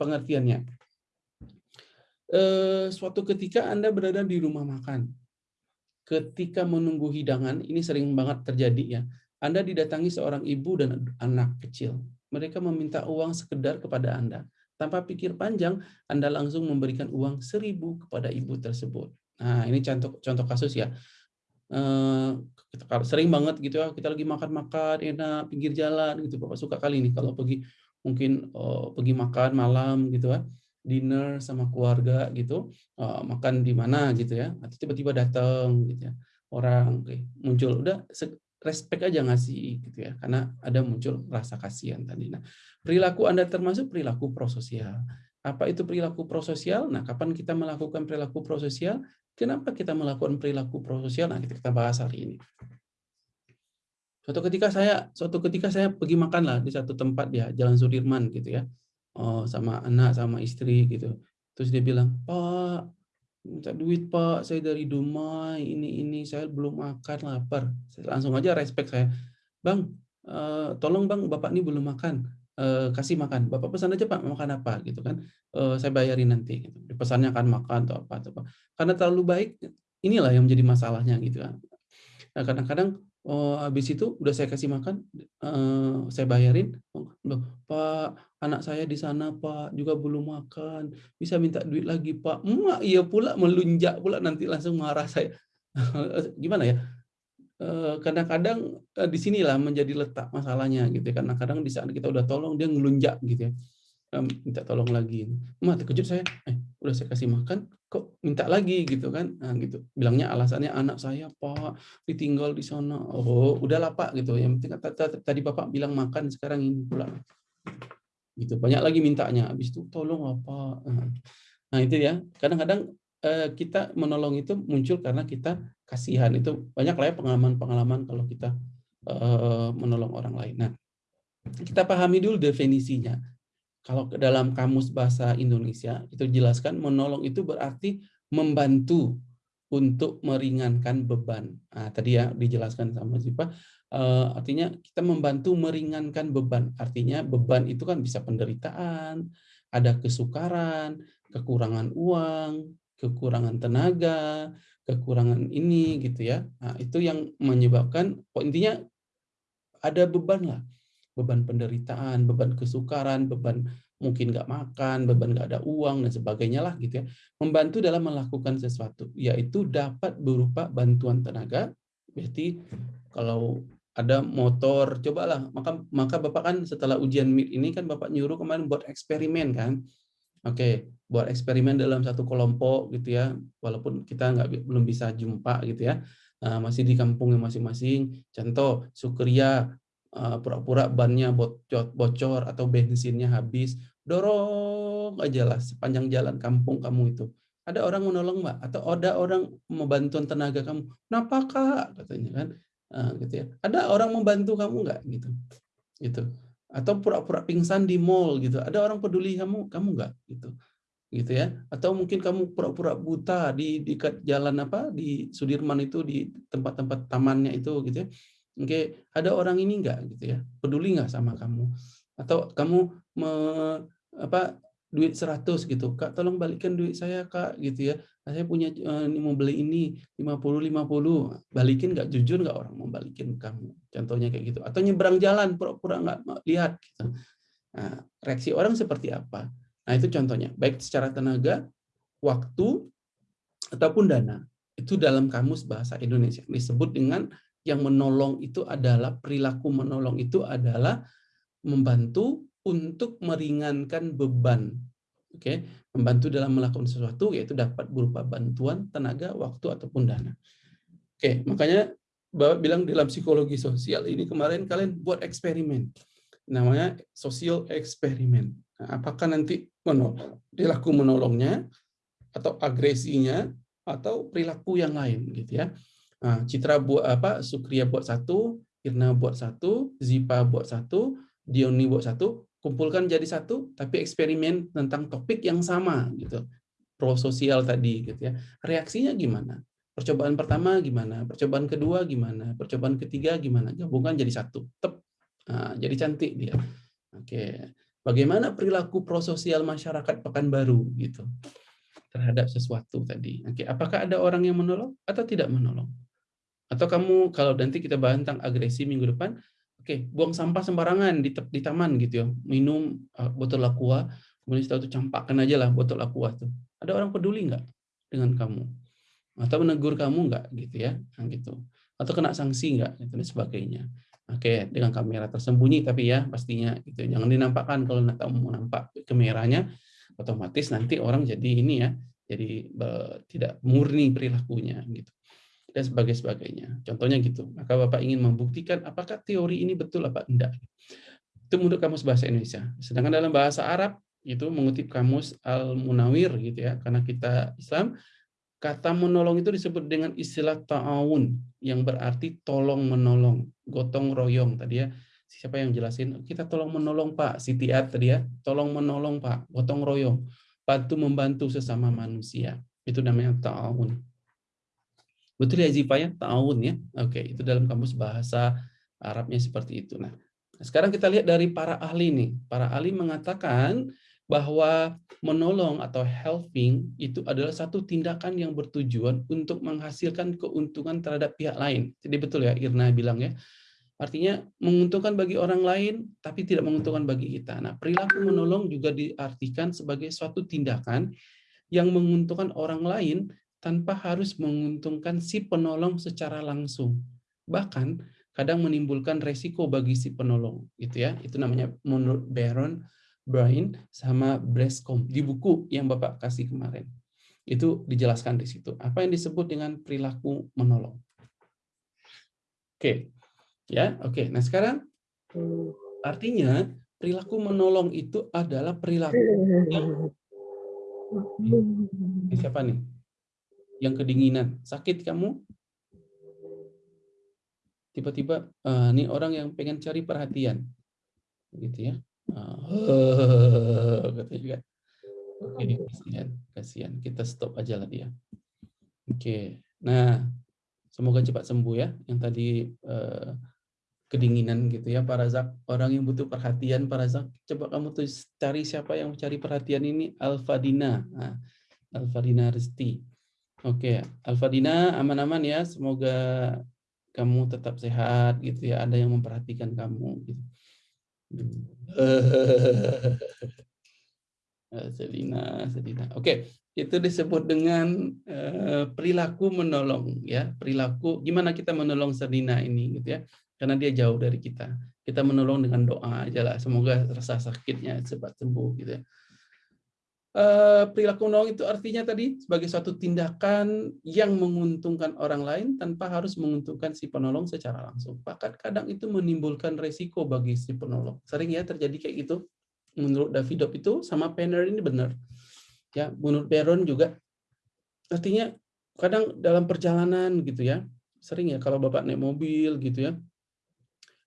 pengertiannya. Eh, suatu ketika Anda berada di rumah makan ketika menunggu hidangan, ini sering banget terjadi ya, Anda didatangi seorang ibu dan anak kecil. Mereka meminta uang sekedar kepada Anda. Tanpa pikir panjang, Anda langsung memberikan uang seribu kepada ibu tersebut. Nah, ini contoh contoh kasus ya. Eh, sering banget gitu ya, kita lagi makan-makan enak pinggir jalan gitu. Bapak suka kali nih kalau pergi mungkin oh, pergi makan malam gitu ya dinner sama keluarga gitu uh, makan di mana gitu ya atau tiba-tiba datang gitu ya orang okay, muncul. Udah respect aja ngasih gitu ya karena ada muncul rasa kasihan tadi. Nah perilaku anda termasuk perilaku prososial. Apa itu perilaku prososial? Nah kapan kita melakukan perilaku prososial? Kenapa kita melakukan perilaku prososial? Nah kita bahas hari ini suatu ketika saya suatu ketika saya pergi makan lah di satu tempat ya Jalan Sudirman gitu ya oh, sama anak sama istri gitu terus dia bilang pak minta duit pak saya dari Dumai ini ini saya belum makan lapar langsung aja respect saya bang uh, tolong bang bapak ini belum makan uh, kasih makan. Bapak pesan aja Pak makan apa gitu kan. Uh, saya bayarin nanti. Gitu. Pesannya akan makan atau apa atau apa. Karena terlalu baik, inilah yang menjadi masalahnya gitu kan. Nah kadang-kadang oh, habis itu udah saya kasih makan, uh, saya bayarin. Loh, Pak, anak saya di sana Pak juga belum makan, bisa minta duit lagi Pak. Emak iya pula melunjak pula nanti langsung marah saya. (laughs) Gimana ya? kadang-kadang di sinilah menjadi letak masalahnya gitu ya. Karena kadang di saat kita udah tolong dia ngelunjak gitu ya. Minta tolong lagi. Mah terkejut saya, eh udah saya kasih makan kok minta lagi gitu kan. Nah, gitu. Bilangnya alasannya anak saya Pak ditinggal di sana. Oh, udahlah Pak gitu. Yang penting tadi Bapak bilang makan sekarang ini pula. Gitu. Banyak lagi mintanya. Habis itu tolong apa. Nah, itu ya. Kadang-kadang kita menolong itu muncul karena kita kasihan itu banyak lah ya pengalaman-pengalaman kalau kita uh, menolong orang lain. Nah, kita pahami dulu definisinya. Kalau dalam kamus bahasa Indonesia itu jelaskan menolong itu berarti membantu untuk meringankan beban. Nah, tadi ya dijelaskan sama Zipa, uh, artinya kita membantu meringankan beban. Artinya beban itu kan bisa penderitaan, ada kesukaran, kekurangan uang, kekurangan tenaga, kekurangan ini gitu ya. Nah, itu yang menyebabkan oh, intinya ada beban lah. Beban penderitaan, beban kesukaran, beban mungkin nggak makan, beban nggak ada uang dan sebagainya lah gitu ya. Membantu dalam melakukan sesuatu, yaitu dapat berupa bantuan tenaga. Berarti kalau ada motor, cobalah. Maka maka Bapak kan setelah ujian MIT ini kan Bapak nyuruh kemarin buat eksperimen kan. Oke, buat eksperimen dalam satu kelompok gitu ya, walaupun kita nggak belum bisa jumpa gitu ya, nah, masih di kampungnya masing-masing. Contoh, Sukria pura-pura bannya bocor, bocor atau bensinnya habis, dorong aja lah sepanjang jalan kampung kamu itu. Ada orang menolong mbak atau ada orang membantu tenaga kamu. Kenapa kak? Katanya kan, nah, gitu ya. Ada orang membantu kamu nggak gitu, gitu. Atau pura-pura pingsan di mall gitu. Ada orang peduli kamu, kamu nggak gitu gitu ya atau mungkin kamu pura-pura buta di dekat jalan apa di Sudirman itu di tempat-tempat tamannya itu gitu ya oke ada orang ini enggak gitu ya? Peduli nggak sama kamu? Atau kamu me, apa duit 100 gitu? Kak tolong balikan duit saya kak gitu ya. Saya punya uh, mau beli ini 50 50 balikin nggak? Jujur nggak orang mau balikin kamu? Contohnya kayak gitu. Atau nyebrang jalan pura-pura nggak lihat gitu. Nah, reaksi orang seperti apa? Nah, itu contohnya, baik secara tenaga, waktu, ataupun dana. Itu dalam kamus bahasa Indonesia. Disebut dengan yang menolong itu adalah, perilaku menolong itu adalah membantu untuk meringankan beban. Oke, membantu dalam melakukan sesuatu yaitu dapat berupa bantuan, tenaga, waktu ataupun dana. Oke, makanya Bapak bilang dalam psikologi sosial ini kemarin kalian buat eksperimen. Namanya social eksperimen. Nah, apakah nanti perilaku menolongnya atau agresinya atau perilaku yang lain gitu ya. Nah, Citra buat apa? Sukria buat satu, Irna buat satu, Zipa buat satu, Dioni buat satu, kumpulkan jadi satu, tapi eksperimen tentang topik yang sama gitu. Pro sosial tadi gitu ya. Reaksinya gimana? Percobaan pertama gimana? Percobaan kedua gimana? Percobaan ketiga gimana? Gabungkan jadi satu. Tep. Nah, jadi cantik dia. Oke. Bagaimana perilaku prososial masyarakat Pekanbaru gitu terhadap sesuatu tadi. Oke, apakah ada orang yang menolong atau tidak menolong? Atau kamu kalau nanti kita bahas tentang agresi minggu depan, oke, buang sampah sembarangan di, di taman gitu ya, minum uh, botol aqua, kemudian setelah itu campakkan aja lah botol aqua tuh. Ada orang peduli nggak dengan kamu? Atau menegur kamu nggak gitu ya, nah, gitu. Atau kena sanksi nggak, gitu, dan sebagainya. Oke, dengan kamera tersembunyi tapi ya pastinya itu jangan dinampakkan kalau nggak tahu mau nampak kameranya otomatis nanti orang jadi ini ya jadi tidak murni perilakunya gitu dan sebagai sebagainya contohnya gitu maka bapak ingin membuktikan apakah teori ini betul apa enggak itu menurut kamus bahasa Indonesia sedangkan dalam bahasa Arab itu mengutip kamus al munawir gitu ya karena kita Islam Kata menolong itu disebut dengan istilah ta'awun yang berarti tolong menolong, gotong royong tadi ya. Siapa yang jelasin? Kita tolong menolong Pak, Sitiat tadi ya. Tolong menolong Pak, gotong royong. Bantu membantu sesama manusia. Itu namanya ta'awun. Betul ya Zipa ya? Ta'awun ya. Oke, itu dalam kamus bahasa Arabnya seperti itu. Nah, Sekarang kita lihat dari para ahli nih. Para ahli mengatakan bahwa menolong atau helping itu adalah satu tindakan yang bertujuan untuk menghasilkan keuntungan terhadap pihak lain. Jadi betul ya Irna bilang ya. Artinya menguntungkan bagi orang lain tapi tidak menguntungkan bagi kita. Nah, perilaku menolong juga diartikan sebagai suatu tindakan yang menguntungkan orang lain tanpa harus menguntungkan si penolong secara langsung. Bahkan kadang menimbulkan resiko bagi si penolong gitu ya. Itu namanya menurut Baron Brian sama Brescom di buku yang Bapak kasih kemarin. Itu dijelaskan di situ. Apa yang disebut dengan perilaku menolong. Oke. Ya, oke. Nah, sekarang artinya perilaku menolong itu adalah perilaku (laughs) yang siapa nih? Yang kedinginan. Sakit kamu? tiba-tiba uh, ini orang yang pengen cari perhatian. Gitu ya. Uh, (laughs) katanya juga. Oke kasihan kasihan. Kita stop aja lah dia. Oke. Nah semoga cepat sembuh ya. Yang tadi uh, kedinginan gitu ya para zak orang yang butuh perhatian para zak coba kamu tuh cari siapa yang mencari perhatian ini? Alfadina. Nah, Alfadina Resti oke. Alfadina aman-aman ya. Semoga kamu tetap sehat gitu ya. Ada yang memperhatikan kamu gitu. (laughs) Selina Selina. Oke itu disebut dengan uh, perilaku menolong ya. Perilaku gimana kita menolong Selina ini gitu ya? Karena dia jauh dari kita. Kita menolong dengan doa aja lah semoga rasa sakitnya cepat sembuh gitu ya perilaku menolong itu artinya tadi sebagai suatu tindakan yang menguntungkan orang lain tanpa harus menguntungkan si penolong secara langsung. Bahkan kadang itu menimbulkan resiko bagi si penolong. Sering ya terjadi kayak gitu. Menurut Davidov itu sama Penner ini benar. Ya, menurut Peron juga artinya kadang dalam perjalanan gitu ya. Sering ya kalau Bapak naik mobil gitu ya.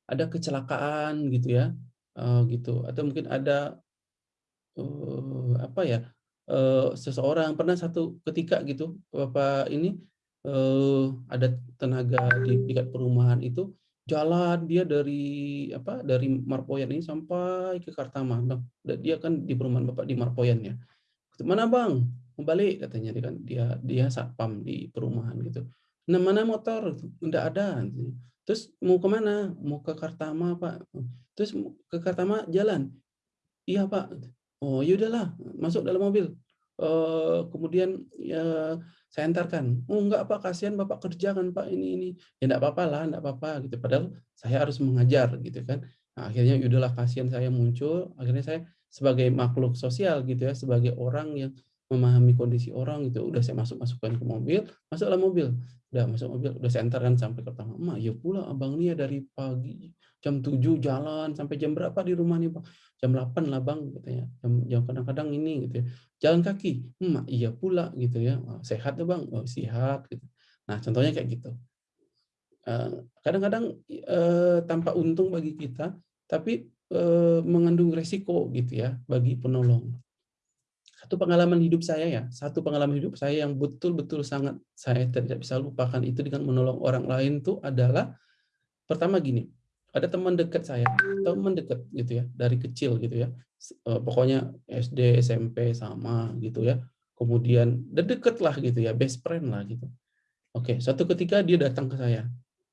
Ada kecelakaan gitu ya. Uh, gitu atau mungkin ada uh, apa ya uh, seseorang pernah satu ketika gitu bapak ini uh, ada tenaga di tingkat perumahan itu jalan dia dari apa dari Marpoyan ini sampai ke Kartama bang dia kan di perumahan bapak di Marpoyan ya. Mana bang? Kembali katanya dia kan. Dia dia satpam di perumahan gitu. Nah mana motor? Tidak ada terus mau ke mana mau ke Kartama pak. Terus ke Kartama jalan? Iya pak Oh, ya udahlah, masuk dalam mobil. Uh, kemudian ya saya antarkan. Oh enggak Pak, kasihan Bapak kerja kan Pak ini ini. Ya enggak apa-apa lah, enggak apa-apa gitu. Padahal saya harus mengajar gitu kan. Nah, akhirnya ya udahlah kasihan saya muncul. Akhirnya saya sebagai makhluk sosial gitu ya, sebagai orang yang memahami kondisi orang gitu. Udah saya masuk masukkan ke mobil, masuk dalam mobil. Udah masuk mobil, udah saya antarkan sampai ke pertama. Ma, ya pula abang ini ya dari pagi jam 7 jalan sampai jam berapa di rumah nih Bang? Jam 8 lah Bang katanya. Jam jam kadang-kadang ini gitu ya. Jalan kaki. Hmm, iya pula gitu ya. Sehat ya Bang? Oh, sehat gitu. Nah, contohnya kayak gitu. Eh, kadang-kadang uh, tanpa untung bagi kita, tapi uh, mengandung resiko gitu ya bagi penolong. Satu pengalaman hidup saya ya, satu pengalaman hidup saya yang betul-betul sangat saya tidak bisa lupakan itu dengan menolong orang lain tuh adalah pertama gini, ada teman dekat saya, teman dekat gitu ya, dari kecil gitu ya. Eh, pokoknya SD, SMP sama gitu ya. Kemudian deket lah gitu ya, best friend lah gitu. Oke, satu ketika dia datang ke saya,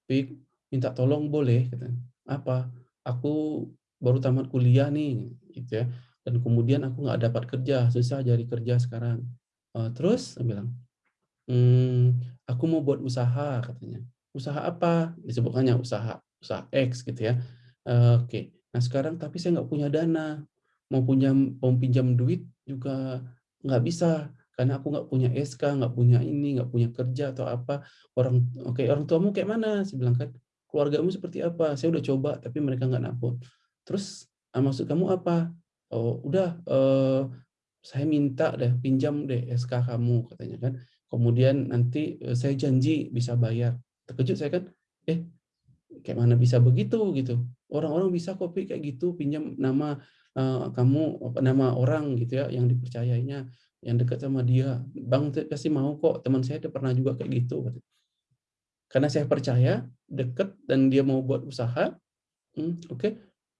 Pik, minta tolong boleh, kata. Apa? Aku baru tamat kuliah nih, gitu ya. Dan kemudian aku nggak dapat kerja, susah cari kerja sekarang. Uh, terus, saya bilang, hmm, aku mau buat usaha, katanya. Usaha apa? Disebutkannya usaha usaha X gitu ya. Uh, Oke, okay. nah sekarang tapi saya nggak punya dana, mau punya mau pinjam duit juga nggak bisa karena aku nggak punya SK, nggak punya ini, nggak punya kerja atau apa. Orang oke okay, orang tuamu kayak mana? Saya bilang kan keluargamu seperti apa? Saya udah coba tapi mereka nggak nampun. Terus ah, maksud kamu apa? Oh udah uh, saya minta deh pinjam deh SK kamu katanya kan. Kemudian nanti uh, saya janji bisa bayar. Terkejut saya kan, eh kayak mana bisa begitu gitu orang-orang bisa kopi kayak gitu pinjam nama uh, kamu nama orang gitu ya yang dipercayainya yang dekat sama dia bang pasti mau kok teman saya pernah juga kayak gitu karena saya percaya dekat dan dia mau buat usaha hmm, oke okay.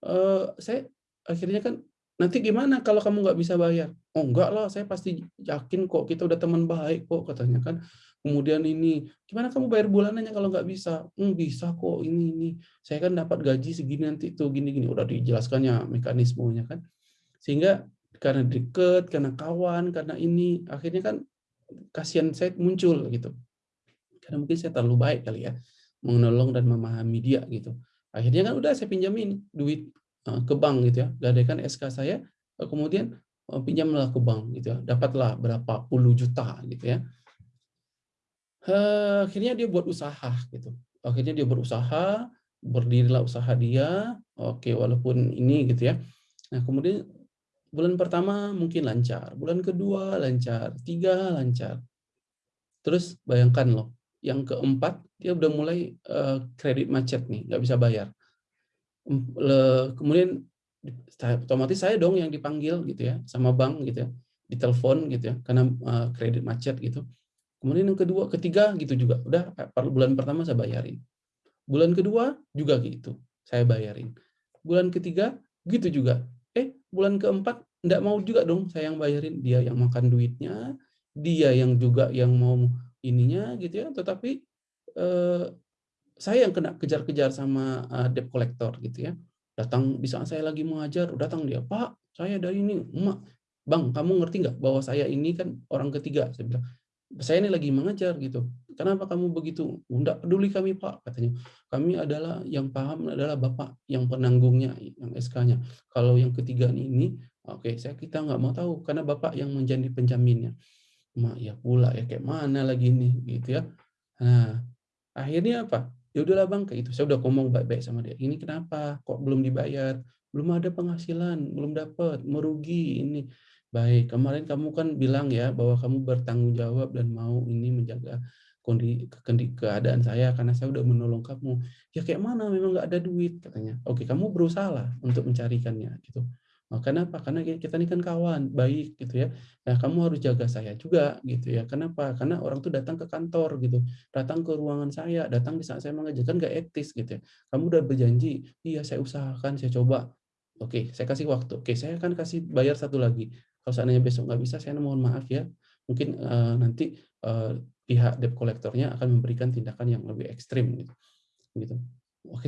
uh, saya akhirnya kan nanti gimana kalau kamu nggak bisa bayar? Oh enggak lah, saya pasti yakin kok kita udah teman baik kok katanya kan. Kemudian ini, gimana kamu bayar bulanannya kalau nggak bisa? Hmm, bisa kok ini ini. Saya kan dapat gaji segini nanti tuh gini gini. Udah dijelaskannya mekanismenya kan. Sehingga karena deket, karena kawan, karena ini akhirnya kan kasihan saya muncul gitu. Karena mungkin saya terlalu baik kali ya menolong dan memahami dia gitu. Akhirnya kan udah saya pinjamin duit Eh, ke bank gitu ya, gadaikan SK saya, eh, kemudian eh, pinjamlah ke bank gitu ya, dapatlah berapa puluh juta gitu ya. Akhirnya dia buat usaha gitu. Akhirnya dia berusaha, berdirilah usaha dia, oke walaupun ini gitu ya. Nah kemudian bulan pertama mungkin lancar, bulan kedua lancar, tiga lancar. Terus bayangkan loh, yang keempat dia udah mulai kredit macet nih, nggak bisa bayar kemudian otomatis saya dong yang dipanggil gitu ya sama bank gitu ya ditelepon gitu ya karena uh, kredit macet gitu kemudian yang kedua ketiga gitu juga. Udah bulan pertama saya bayarin. Bulan kedua juga gitu saya bayarin. Bulan ketiga gitu juga. Eh bulan keempat enggak mau juga dong saya yang bayarin. Dia yang makan duitnya dia yang juga yang mau ininya gitu ya. Tetapi eh, saya yang kena kejar-kejar sama uh, debt collector gitu ya. Datang di saat saya lagi mengajar, datang dia, Pak, saya dari ini, Emak, Bang, kamu ngerti nggak bahwa saya ini kan orang ketiga? Saya bilang, saya ini lagi mengajar gitu. Kenapa kamu begitu? Enggak peduli kami Pak, katanya. Kami adalah yang paham adalah Bapak yang penanggungnya, yang SK-nya. Kalau yang ketiga ini, oke, okay, saya kita nggak mau tahu karena Bapak yang menjadi penjaminnya. Mak ya pula ya kayak mana lagi nih gitu ya. Nah, akhirnya apa? ya udahlah bang kayak itu saya udah ngomong baik-baik sama dia ini kenapa kok belum dibayar belum ada penghasilan belum dapat merugi ini baik kemarin kamu kan bilang ya bahwa kamu bertanggung jawab dan mau ini menjaga kondisi keadaan saya karena saya udah menolong kamu ya kayak mana memang nggak ada duit katanya oke kamu berusaha lah untuk mencarikannya gitu Nah, kenapa? Karena kita ini kan kawan, baik gitu ya. Nah, kamu harus jaga saya juga gitu ya. Kenapa? Karena orang tuh datang ke kantor gitu, datang ke ruangan saya, datang di saat saya mengajarkan nggak etis gitu ya. Kamu udah berjanji, iya saya usahakan, saya coba. Oke, saya kasih waktu. Oke, saya akan kasih bayar satu lagi. Kalau seandainya besok nggak bisa, saya mohon maaf ya. Mungkin uh, nanti uh, pihak debt kolektornya akan memberikan tindakan yang lebih ekstrim gitu. gitu.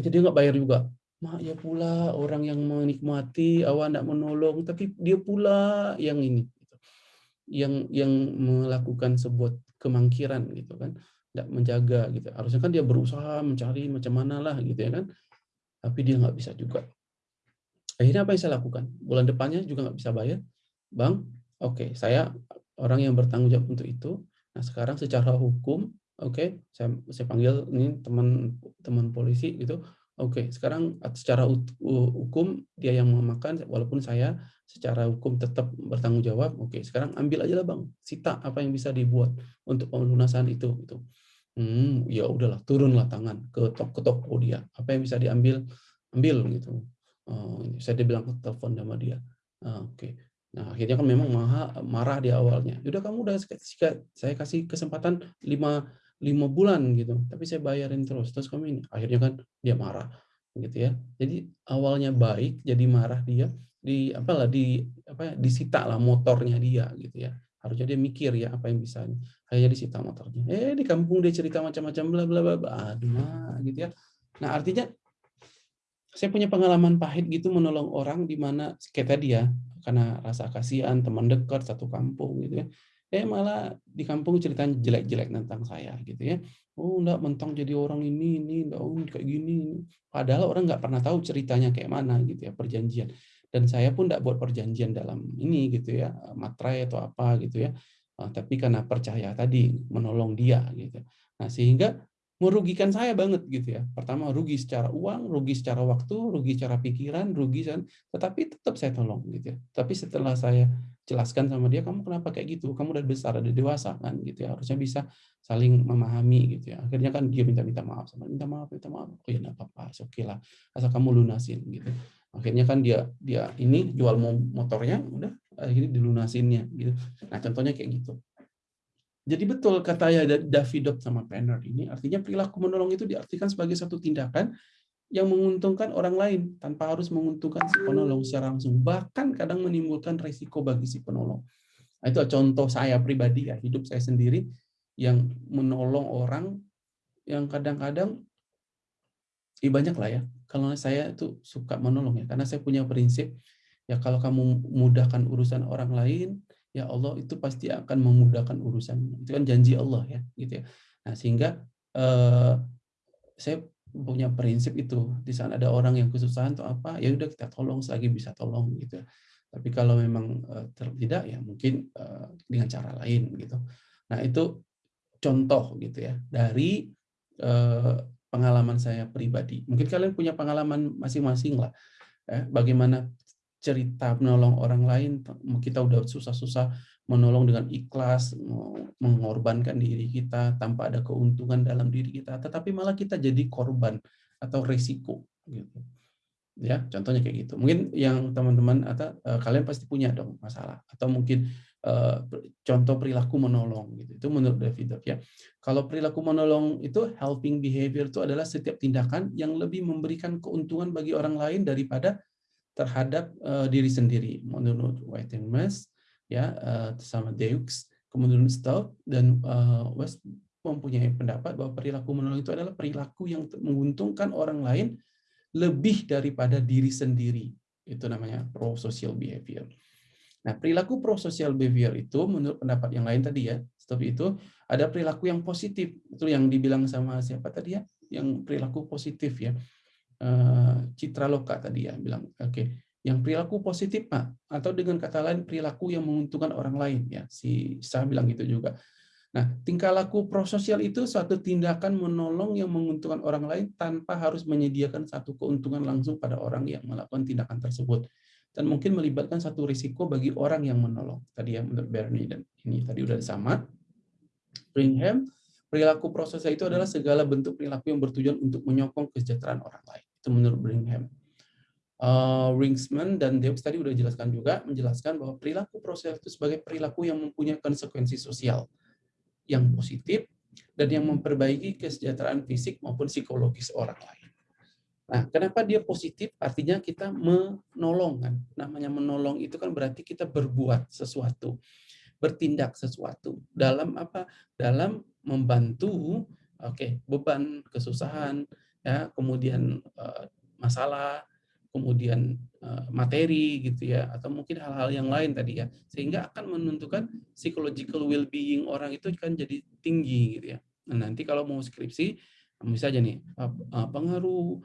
Jadi nggak bayar juga mak ya pula orang yang menikmati awak tidak menolong tapi dia pula yang ini gitu. yang yang melakukan sebuah kemangkiran gitu kan tidak menjaga gitu harusnya kan dia berusaha mencari macam mana lah gitu ya kan tapi dia nggak bisa juga akhirnya apa yang saya lakukan bulan depannya juga nggak bisa bayar bang oke okay, saya orang yang bertanggung jawab untuk itu nah sekarang secara hukum oke okay, saya saya panggil ini teman teman polisi gitu Oke, sekarang secara hukum dia yang memakan, walaupun saya secara hukum tetap bertanggung jawab. Oke, sekarang ambil aja lah bang, sita apa yang bisa dibuat untuk pelunasan itu. Gitu. Hmm, ya udahlah, turunlah tangan ke toko, ke toko dia. Apa yang bisa diambil, ambil gitu. Uh, saya dibilang telepon sama dia. Uh, Oke. Nah akhirnya kan memang marah, marah di awalnya. Udah kamu udah saya kasih kesempatan lima lima bulan gitu. Tapi saya bayarin terus terus kami ini. Akhirnya kan dia marah gitu ya. Jadi awalnya baik jadi marah dia di apalah di apa ya, disita lah motornya dia gitu ya. Harusnya dia mikir ya apa yang bisa hanya disita motornya. Eh di kampung dia cerita macam-macam bla bla bla aduh nah, gitu ya. Nah artinya saya punya pengalaman pahit gitu menolong orang di mana kayak tadi ya karena rasa kasihan teman dekat satu kampung gitu ya. Eh malah di kampung ceritanya jelek-jelek tentang saya gitu ya. Oh enggak mentang jadi orang ini ini enggak oh, kayak gini padahal orang nggak pernah tahu ceritanya kayak mana gitu ya perjanjian. Dan saya pun enggak buat perjanjian dalam ini gitu ya materai atau apa gitu ya. Ah, tapi karena percaya tadi menolong dia gitu. Nah sehingga merugikan saya banget gitu ya. Pertama rugi secara uang, rugi secara waktu, rugi secara pikiran, rugi tetapi tetap saya tolong gitu ya. Tapi setelah saya jelaskan sama dia, kamu kenapa kayak gitu? Kamu udah besar, udah dewasa kan gitu ya. Harusnya bisa saling memahami gitu ya. Akhirnya kan dia minta-minta maaf sama minta maaf, minta maaf. Oh ya enggak apa-apa, oke okay lah. Asal kamu lunasin gitu. Akhirnya kan dia dia ini jual motornya udah akhirnya dilunasinnya gitu. Nah, contohnya kayak gitu. Jadi betul kata ya Davidot sama Penner ini, artinya perilaku menolong itu diartikan sebagai satu tindakan yang menguntungkan orang lain tanpa harus menguntungkan si penolong secara langsung. Bahkan kadang menimbulkan resiko bagi si penolong. Nah, itu contoh saya pribadi ya, hidup saya sendiri yang menolong orang yang kadang-kadang ya banyak lah ya. Kalau saya itu suka menolong ya, karena saya punya prinsip ya kalau kamu mudahkan urusan orang lain, ya Allah itu pasti akan memudahkan urusan. Itu kan janji Allah ya, gitu ya. Nah, sehingga eh, saya punya prinsip itu di sana ada orang yang kesusahan atau apa ya udah kita tolong selagi bisa tolong gitu tapi kalau memang uh, tidak ya mungkin uh, dengan cara lain gitu nah itu contoh gitu ya dari uh, pengalaman saya pribadi mungkin kalian punya pengalaman masing-masing lah eh, bagaimana cerita menolong orang lain kita udah susah-susah menolong dengan ikhlas, mengorbankan diri kita tanpa ada keuntungan dalam diri kita, tetapi malah kita jadi korban atau resiko gitu. Ya, contohnya kayak gitu. Mungkin yang teman-teman atau uh, kalian pasti punya dong masalah atau mungkin uh, contoh perilaku menolong gitu. Itu menurut David ya. Kalau perilaku menolong itu helping behavior itu adalah setiap tindakan yang lebih memberikan keuntungan bagi orang lain daripada terhadap uh, diri sendiri. Menurut Mass, ya uh, sama Deux, kemudian Stout dan uh, West mempunyai pendapat bahwa perilaku menolong itu adalah perilaku yang menguntungkan orang lain lebih daripada diri sendiri. Itu namanya pro-social behavior. Nah, perilaku pro-social behavior itu menurut pendapat yang lain tadi ya, stop itu ada perilaku yang positif. Itu yang dibilang sama siapa tadi ya? Yang perilaku positif ya. Citra Loka tadi ya bilang, oke. Okay yang perilaku positif Pak atau dengan kata lain perilaku yang menguntungkan orang lain. Ya si saya bilang gitu juga. Nah tingkah laku prososial itu suatu tindakan menolong yang menguntungkan orang lain tanpa harus menyediakan satu keuntungan langsung pada orang yang melakukan tindakan tersebut. Dan mungkin melibatkan satu risiko bagi orang yang menolong. Tadi ya menurut Bernie dan ini tadi udah sama Brigham perilaku prososial itu adalah segala bentuk perilaku yang bertujuan untuk menyokong kesejahteraan orang lain itu menurut Brigham uh, Ringsman dan Debs tadi sudah jelaskan juga menjelaskan bahwa perilaku proses itu sebagai perilaku yang mempunyai konsekuensi sosial yang positif dan yang memperbaiki kesejahteraan fisik maupun psikologis orang lain. Nah, kenapa dia positif? Artinya kita menolong kan. Namanya menolong itu kan berarti kita berbuat sesuatu, bertindak sesuatu dalam apa? Dalam membantu oke, okay, beban, kesusahan, ya, kemudian uh, masalah kemudian eh, materi gitu ya atau mungkin hal-hal yang lain tadi ya sehingga akan menentukan psychological well-being orang itu kan jadi tinggi gitu ya. Nah, nanti kalau mau skripsi bisa aja nih pengaruh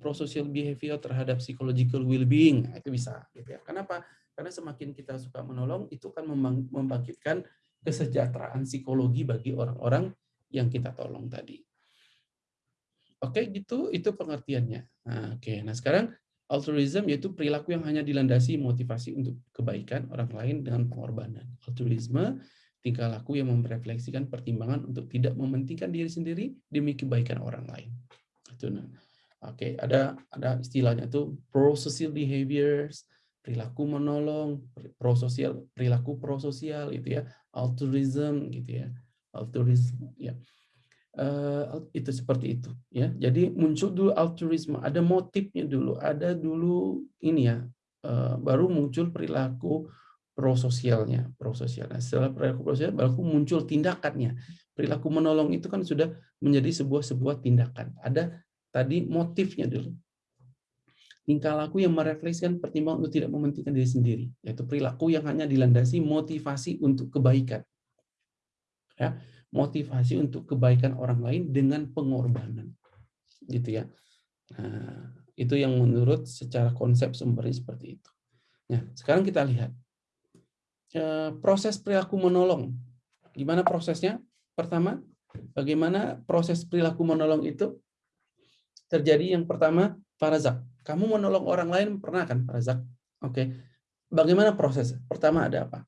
prosocial behavior terhadap psychological well-being nah, itu bisa gitu ya. Kenapa? Karena semakin kita suka menolong itu kan membangkitkan kesejahteraan psikologi bagi orang-orang yang kita tolong tadi. Oke, gitu itu pengertiannya. Nah, oke, nah sekarang Altruism yaitu perilaku yang hanya dilandasi motivasi untuk kebaikan orang lain dengan pengorbanan. Altruisme tingkah laku yang merefleksikan pertimbangan untuk tidak mementingkan diri sendiri demi kebaikan orang lain. Itu nah. Oke, ada ada istilahnya tuh pro-social behaviors, perilaku menolong, pro-sosial, perilaku pro-sosial itu ya, altruism gitu ya. Altruism ya. Uh, itu seperti itu ya. Jadi muncul dulu altruisme. Ada motifnya dulu. Ada dulu ini ya uh, baru muncul perilaku prososialnya. Prososial nah, setelah perilaku prososial baru muncul tindakannya. Perilaku menolong itu kan sudah menjadi sebuah sebuah tindakan. Ada tadi motifnya dulu. Tingkah laku yang merefleksikan pertimbangan untuk tidak mementingkan diri sendiri yaitu perilaku yang hanya dilandasi motivasi untuk kebaikan. Ya motivasi untuk kebaikan orang lain dengan pengorbanan. Gitu ya. Nah, itu yang menurut secara konsep sumbernya seperti itu. Nah, sekarang kita lihat eh, proses perilaku menolong. Gimana prosesnya? Pertama, bagaimana proses perilaku menolong itu terjadi yang pertama, Farazak. Kamu menolong orang lain pernah kan, Farazak? Oke. Bagaimana proses? Pertama ada apa?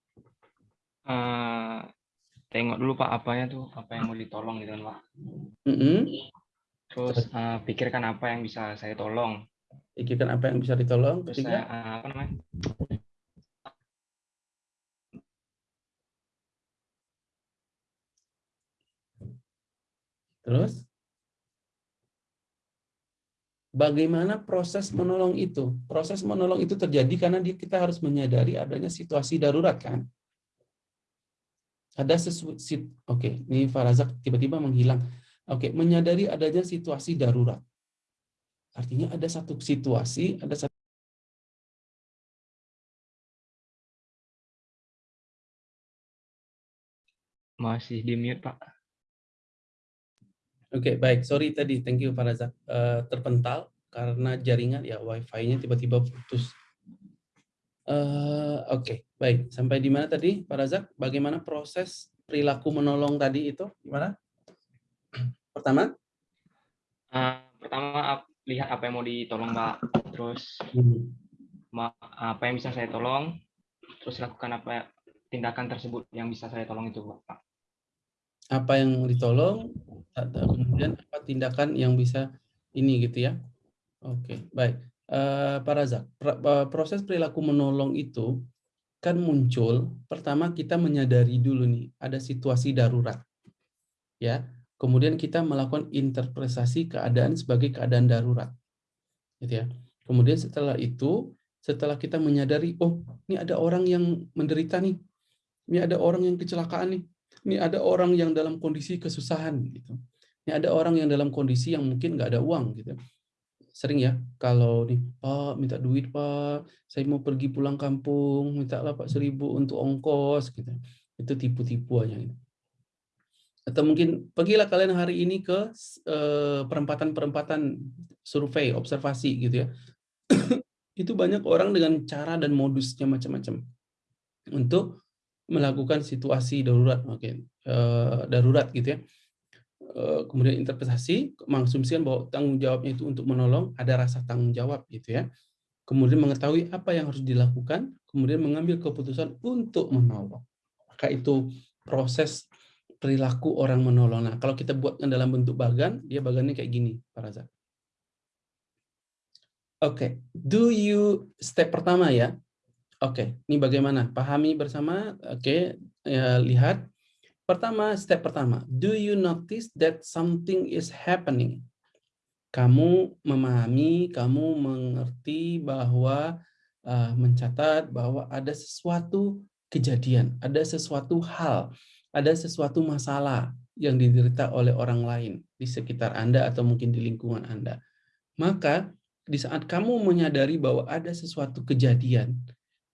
Uh, tengok dulu Pak apanya tuh apa yang mau ditolong gitu kan Pak. Mm -hmm. Terus uh, pikirkan apa yang bisa saya tolong. Pikirkan apa yang bisa ditolong. Terus saya, uh, apa namanya? Terus? bagaimana proses menolong itu. Proses menolong itu terjadi karena kita harus menyadari adanya situasi darurat kan. Ada sesuatu, oke, okay, ini Farazak tiba-tiba menghilang. Oke, okay, menyadari adanya situasi darurat. Artinya ada satu situasi, ada satu Masih di mute, Pak. Oke, okay, baik. Sorry tadi, thank you Farazak. Uh, terpental karena jaringan ya wifi-nya tiba-tiba putus. Uh, Oke, okay. baik. Sampai di mana tadi, Pak Razak? Bagaimana proses perilaku menolong tadi itu? Gimana? Pertama? Uh, pertama, lihat apa yang mau ditolong, Pak. Terus, hmm. apa yang bisa saya tolong, terus lakukan apa tindakan tersebut yang bisa saya tolong itu, Pak. Apa yang ditolong, kemudian apa tindakan yang bisa ini gitu ya. Oke, baik. Uh, Pak Razak, proses perilaku menolong itu kan muncul, pertama kita menyadari dulu nih, ada situasi darurat. ya. Kemudian kita melakukan interpretasi keadaan sebagai keadaan darurat. Gitu ya. Kemudian setelah itu, setelah kita menyadari, oh ini ada orang yang menderita nih, ini ada orang yang kecelakaan nih, ini ada orang yang dalam kondisi kesusahan. gitu. Ini ada orang yang dalam kondisi yang mungkin nggak ada uang. gitu sering ya kalau nih Pak minta duit Pak saya mau pergi pulang kampung minta lah Pak seribu untuk ongkos gitu itu tipu-tipu aja gitu. atau mungkin pergilah kalian hari ini ke eh, perempatan-perempatan survei observasi gitu ya (clears throat) itu banyak orang dengan cara dan modusnya macam-macam untuk melakukan situasi darurat okay. uh, darurat gitu ya Eh, kemudian interpretasi mengasumsikan bahwa tanggung jawabnya itu untuk menolong ada rasa tanggung jawab gitu ya kemudian mengetahui apa yang harus dilakukan kemudian mengambil keputusan untuk menolong maka itu proses perilaku orang menolong nah kalau kita buatkan dalam bentuk bagan dia bagannya kayak gini para zat oke okay. do you step pertama ya oke okay. ini bagaimana pahami bersama oke okay. ya, lihat Pertama, step pertama, do you notice that something is happening? Kamu memahami, kamu mengerti bahwa uh, mencatat bahwa ada sesuatu kejadian, ada sesuatu hal, ada sesuatu masalah yang diderita oleh orang lain di sekitar Anda atau mungkin di lingkungan Anda. Maka di saat kamu menyadari bahwa ada sesuatu kejadian,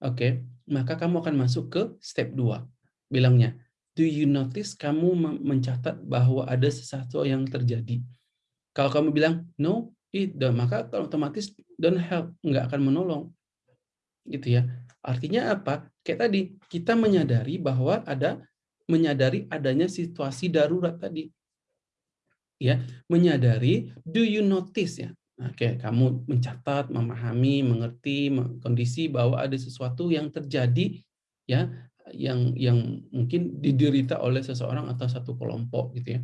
oke, okay, maka kamu akan masuk ke step 2. Bilangnya, do you notice kamu mencatat bahwa ada sesuatu yang terjadi? Kalau kamu bilang no, it don't, maka otomatis don't help, nggak akan menolong. Gitu ya. Artinya apa? Kayak tadi, kita menyadari bahwa ada menyadari adanya situasi darurat tadi. Ya, menyadari do you notice ya? Oke, kamu mencatat, memahami, mengerti kondisi bahwa ada sesuatu yang terjadi ya yang yang mungkin diderita oleh seseorang atau satu kelompok gitu ya.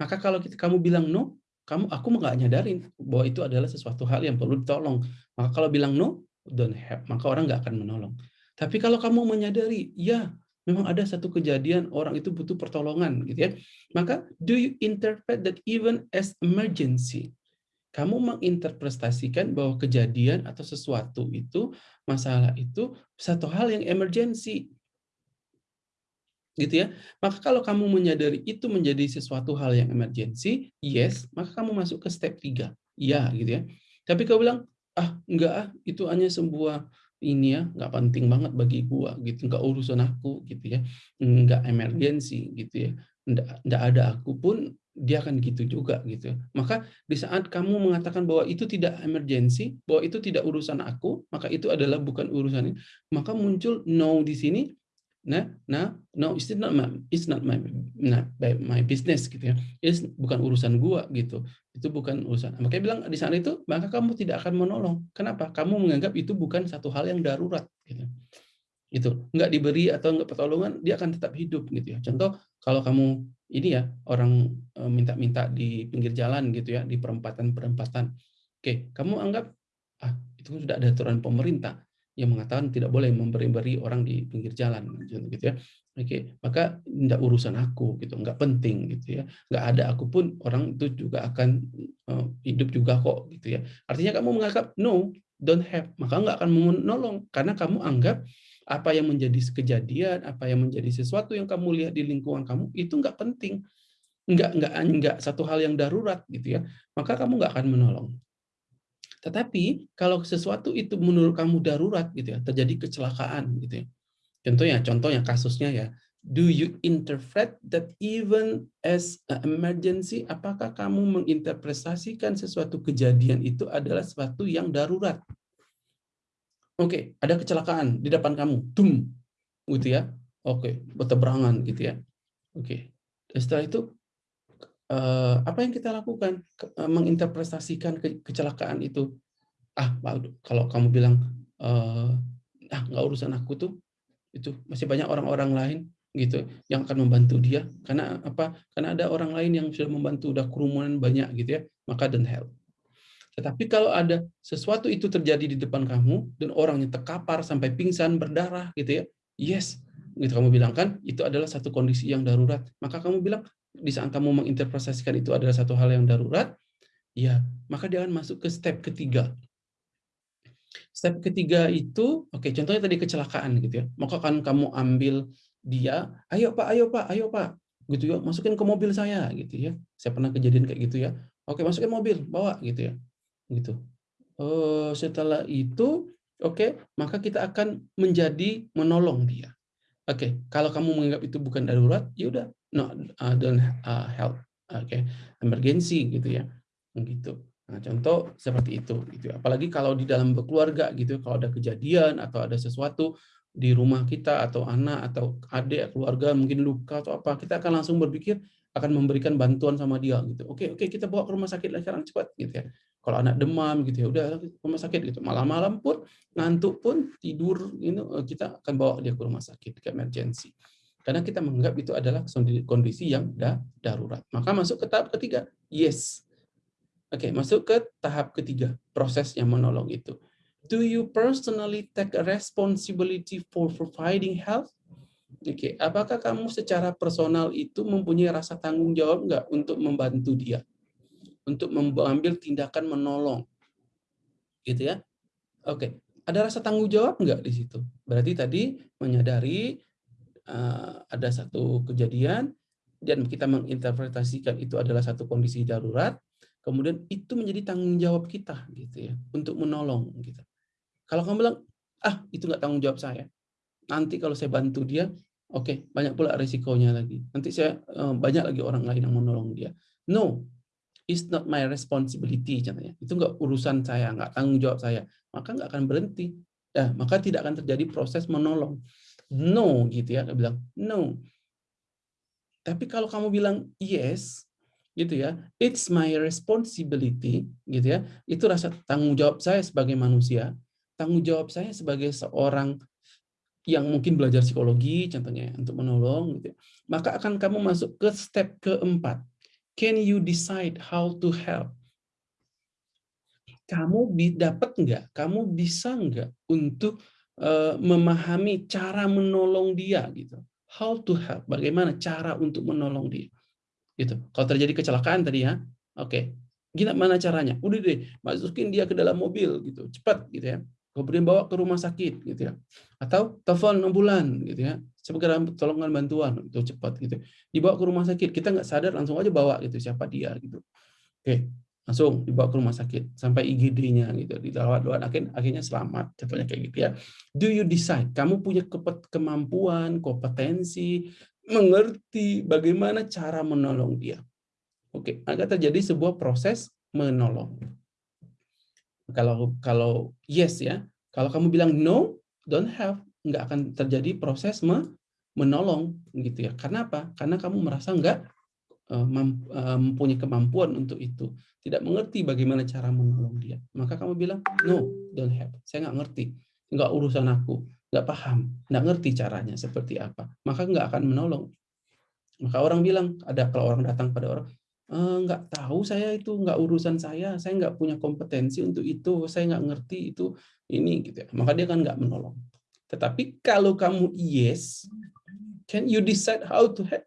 Maka kalau kita, kamu bilang no, kamu aku nggak nyadarin bahwa itu adalah sesuatu hal yang perlu ditolong. Maka kalau bilang no, don't help, maka orang nggak akan menolong. Tapi kalau kamu menyadari, ya memang ada satu kejadian orang itu butuh pertolongan gitu ya. Maka do you interpret that even as emergency? Kamu menginterpretasikan bahwa kejadian atau sesuatu itu, masalah itu satu hal yang emergency gitu ya. Maka kalau kamu menyadari itu menjadi sesuatu hal yang emergency, yes, maka kamu masuk ke step 3. Iya, gitu ya. Tapi kalau bilang, ah, enggak ah, itu hanya sebuah ini ya, enggak penting banget bagi gua gitu, enggak urusan aku gitu ya. Enggak emergency gitu ya. Enggak, enggak ada aku pun dia akan gitu juga gitu. Maka di saat kamu mengatakan bahwa itu tidak emergency, bahwa itu tidak urusan aku, maka itu adalah bukan urusan ini, maka muncul no di sini nah nah no it's not my it's not my not my business gitu ya. It's bukan urusan gua gitu. Itu bukan urusan. Makanya bilang di sana itu maka kamu tidak akan menolong. Kenapa? Kamu menganggap itu bukan satu hal yang darurat gitu. Itu nggak diberi atau nggak pertolongan dia akan tetap hidup gitu ya. Contoh kalau kamu ini ya orang e, minta-minta di pinggir jalan gitu ya di perempatan-perempatan. Oke kamu anggap ah itu sudah ada aturan pemerintah yang mengatakan tidak boleh memberi-beri orang di pinggir jalan gitu ya. Oke, maka tidak urusan aku gitu, nggak penting gitu ya, nggak ada aku pun orang itu juga akan uh, hidup juga kok gitu ya. Artinya kamu menganggap no, don't have, maka nggak akan menolong karena kamu anggap apa yang menjadi kejadian, apa yang menjadi sesuatu yang kamu lihat di lingkungan kamu itu nggak penting, nggak nggak nggak satu hal yang darurat gitu ya, maka kamu nggak akan menolong. Tetapi kalau sesuatu itu menurut kamu darurat gitu ya, terjadi kecelakaan gitu ya, Contohnya, contohnya kasusnya ya, do you interpret that even as an emergency? Apakah kamu menginterpretasikan sesuatu kejadian itu adalah sesuatu yang darurat? Oke, okay, ada kecelakaan di depan kamu, tum, gitu ya. Oke, okay, berteberangan gitu ya. Oke, okay. setelah itu apa yang kita lakukan? Uh, menginterpretasikan ke kecelakaan itu. Ah, kalau kamu bilang, uh, ah nggak urusan aku tuh, itu masih banyak orang-orang lain gitu yang akan membantu dia karena apa karena ada orang lain yang sudah membantu udah kerumunan banyak gitu ya maka don't help tetapi kalau ada sesuatu itu terjadi di depan kamu dan orangnya terkapar sampai pingsan berdarah gitu ya yes gitu kamu bilang kan itu adalah satu kondisi yang darurat maka kamu bilang di saat kamu menginterpretasikan itu adalah satu hal yang darurat ya maka dia akan masuk ke step ketiga Step ketiga itu, oke okay, contohnya tadi kecelakaan gitu ya. Maka kan kamu ambil dia, ayo Pak, ayo Pak, ayo Pak, gitu ya, masukin ke mobil saya gitu ya. Saya pernah kejadian kayak gitu ya. Oke, masukin mobil, bawa gitu ya. Gitu. Uh, setelah itu, oke, okay, maka kita akan menjadi menolong dia. Oke, okay, kalau kamu menganggap itu bukan darurat, ya udah, no, uh, don't uh, help. Oke, okay. emergency gitu ya. Gitu. Nah, contoh seperti itu gitu. Apalagi kalau di dalam keluarga gitu, kalau ada kejadian atau ada sesuatu di rumah kita atau anak atau adik keluarga mungkin luka atau apa, kita akan langsung berpikir akan memberikan bantuan sama dia gitu. Oke, oke kita bawa ke rumah sakit lah sekarang cepat gitu ya. Kalau anak demam gitu ya, udah rumah sakit gitu. Malam-malam pun ngantuk pun tidur ini kita akan bawa dia ke rumah sakit ke emergency. Karena kita menganggap itu adalah kondisi yang darurat. Maka masuk ke tahap ketiga, yes Oke, masuk ke tahap ketiga, proses yang menolong itu. Do you personally take responsibility for providing health? Oke, apakah kamu secara personal itu mempunyai rasa tanggung jawab enggak untuk membantu dia? Untuk mengambil tindakan menolong. Gitu ya. Oke, ada rasa tanggung jawab enggak di situ? Berarti tadi menyadari uh, ada satu kejadian dan kita menginterpretasikan itu adalah satu kondisi darurat, kemudian itu menjadi tanggung jawab kita gitu ya untuk menolong gitu. Kalau kamu bilang ah itu nggak tanggung jawab saya, nanti kalau saya bantu dia, oke okay, banyak pula risikonya lagi. Nanti saya uh, banyak lagi orang lain yang menolong dia. No, it's not my responsibility contohnya. Itu nggak urusan saya, nggak tanggung jawab saya. Maka nggak akan berhenti. Ya, maka tidak akan terjadi proses menolong. No gitu ya, dia bilang no. Tapi kalau kamu bilang yes, gitu ya it's my responsibility gitu ya itu rasa tanggung jawab saya sebagai manusia tanggung jawab saya sebagai seorang yang mungkin belajar psikologi contohnya untuk menolong gitu ya. maka akan kamu masuk ke step keempat can you decide how to help kamu dapat nggak kamu bisa nggak untuk uh, memahami cara menolong dia gitu how to help bagaimana cara untuk menolong dia Gitu. Kalau terjadi kecelakaan tadi ya, oke. Okay. Gimana caranya? Udah deh, masukin dia ke dalam mobil gitu, cepat gitu ya. Kemudian bawa ke rumah sakit gitu ya. Atau telepon ambulan gitu ya. Segera tolongan bantuan itu cepat gitu. Dibawa ke rumah sakit, kita nggak sadar langsung aja bawa gitu siapa dia gitu. Oke, langsung dibawa ke rumah sakit sampai IGD-nya gitu dirawat doan akhirnya, akhirnya selamat contohnya kayak gitu ya do you decide kamu punya kemampuan kompetensi mengerti bagaimana cara menolong dia. Oke, agar terjadi sebuah proses menolong. Kalau kalau yes ya, kalau kamu bilang no, don't have, nggak akan terjadi proses menolong gitu ya. Karena apa? Karena kamu merasa nggak mempunyai kemampuan untuk itu, tidak mengerti bagaimana cara menolong dia. Maka kamu bilang no, don't have. Saya nggak ngerti, nggak urusan aku. Nggak paham, nggak ngerti caranya seperti apa, maka nggak akan menolong. Maka orang bilang, ada kalau orang datang pada orang, nggak tahu saya itu nggak urusan saya. Saya nggak punya kompetensi untuk itu. Saya nggak ngerti itu ini gitu ya. Maka dia kan nggak menolong. Tetapi kalau kamu yes can you decide how to help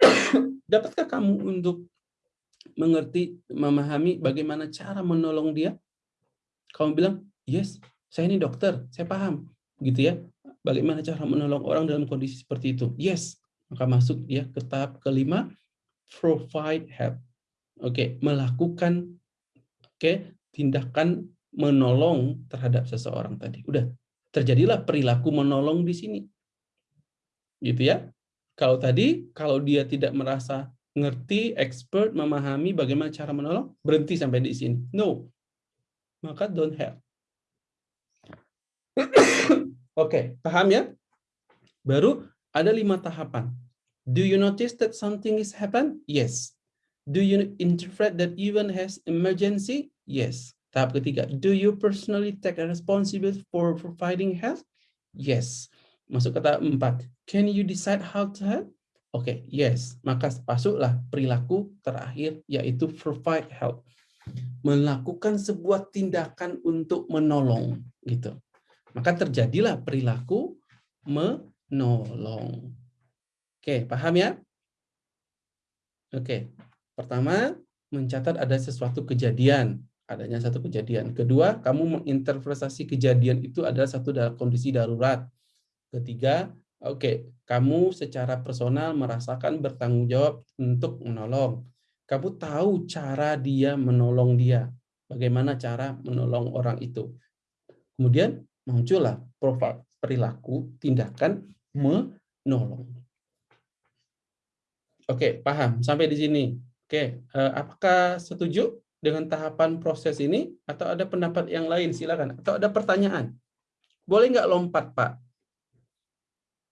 (coughs) dapatkah kamu untuk mengerti memahami bagaimana cara menolong dia kamu bilang yes saya ini dokter saya paham gitu ya bagaimana cara menolong orang dalam kondisi seperti itu yes maka masuk ya ke tahap kelima provide help. Oke, okay, melakukan oke okay, tindakan menolong terhadap seseorang tadi. Udah terjadilah perilaku menolong di sini. Gitu ya. Kalau tadi kalau dia tidak merasa ngerti, expert, memahami bagaimana cara menolong, berhenti sampai di sini. No. Maka don't help. (coughs) Oke, okay, paham ya? Baru ada lima tahapan. Do you notice that something is happen? Yes. Do you interpret that event has emergency? Yes. Tahap ketiga, do you personally take responsibility for providing help? Yes. Masuk tahap empat, can you decide how to help? Oke, okay, yes. Maka masuklah perilaku terakhir yaitu provide help. Melakukan sebuah tindakan untuk menolong gitu. Maka terjadilah perilaku menolong. Oke, paham ya? Oke, pertama mencatat ada sesuatu kejadian, adanya satu kejadian. Kedua, kamu menginterpretasi kejadian itu adalah satu dalam kondisi darurat. Ketiga, oke, kamu secara personal merasakan bertanggung jawab untuk menolong. Kamu tahu cara dia menolong dia, bagaimana cara menolong orang itu. Kemudian muncullah profil perilaku tindakan menolong. Oke, paham. Sampai di sini. Oke, eh, apakah setuju dengan tahapan proses ini? Atau ada pendapat yang lain? Silakan. Atau ada pertanyaan? Boleh nggak lompat, Pak?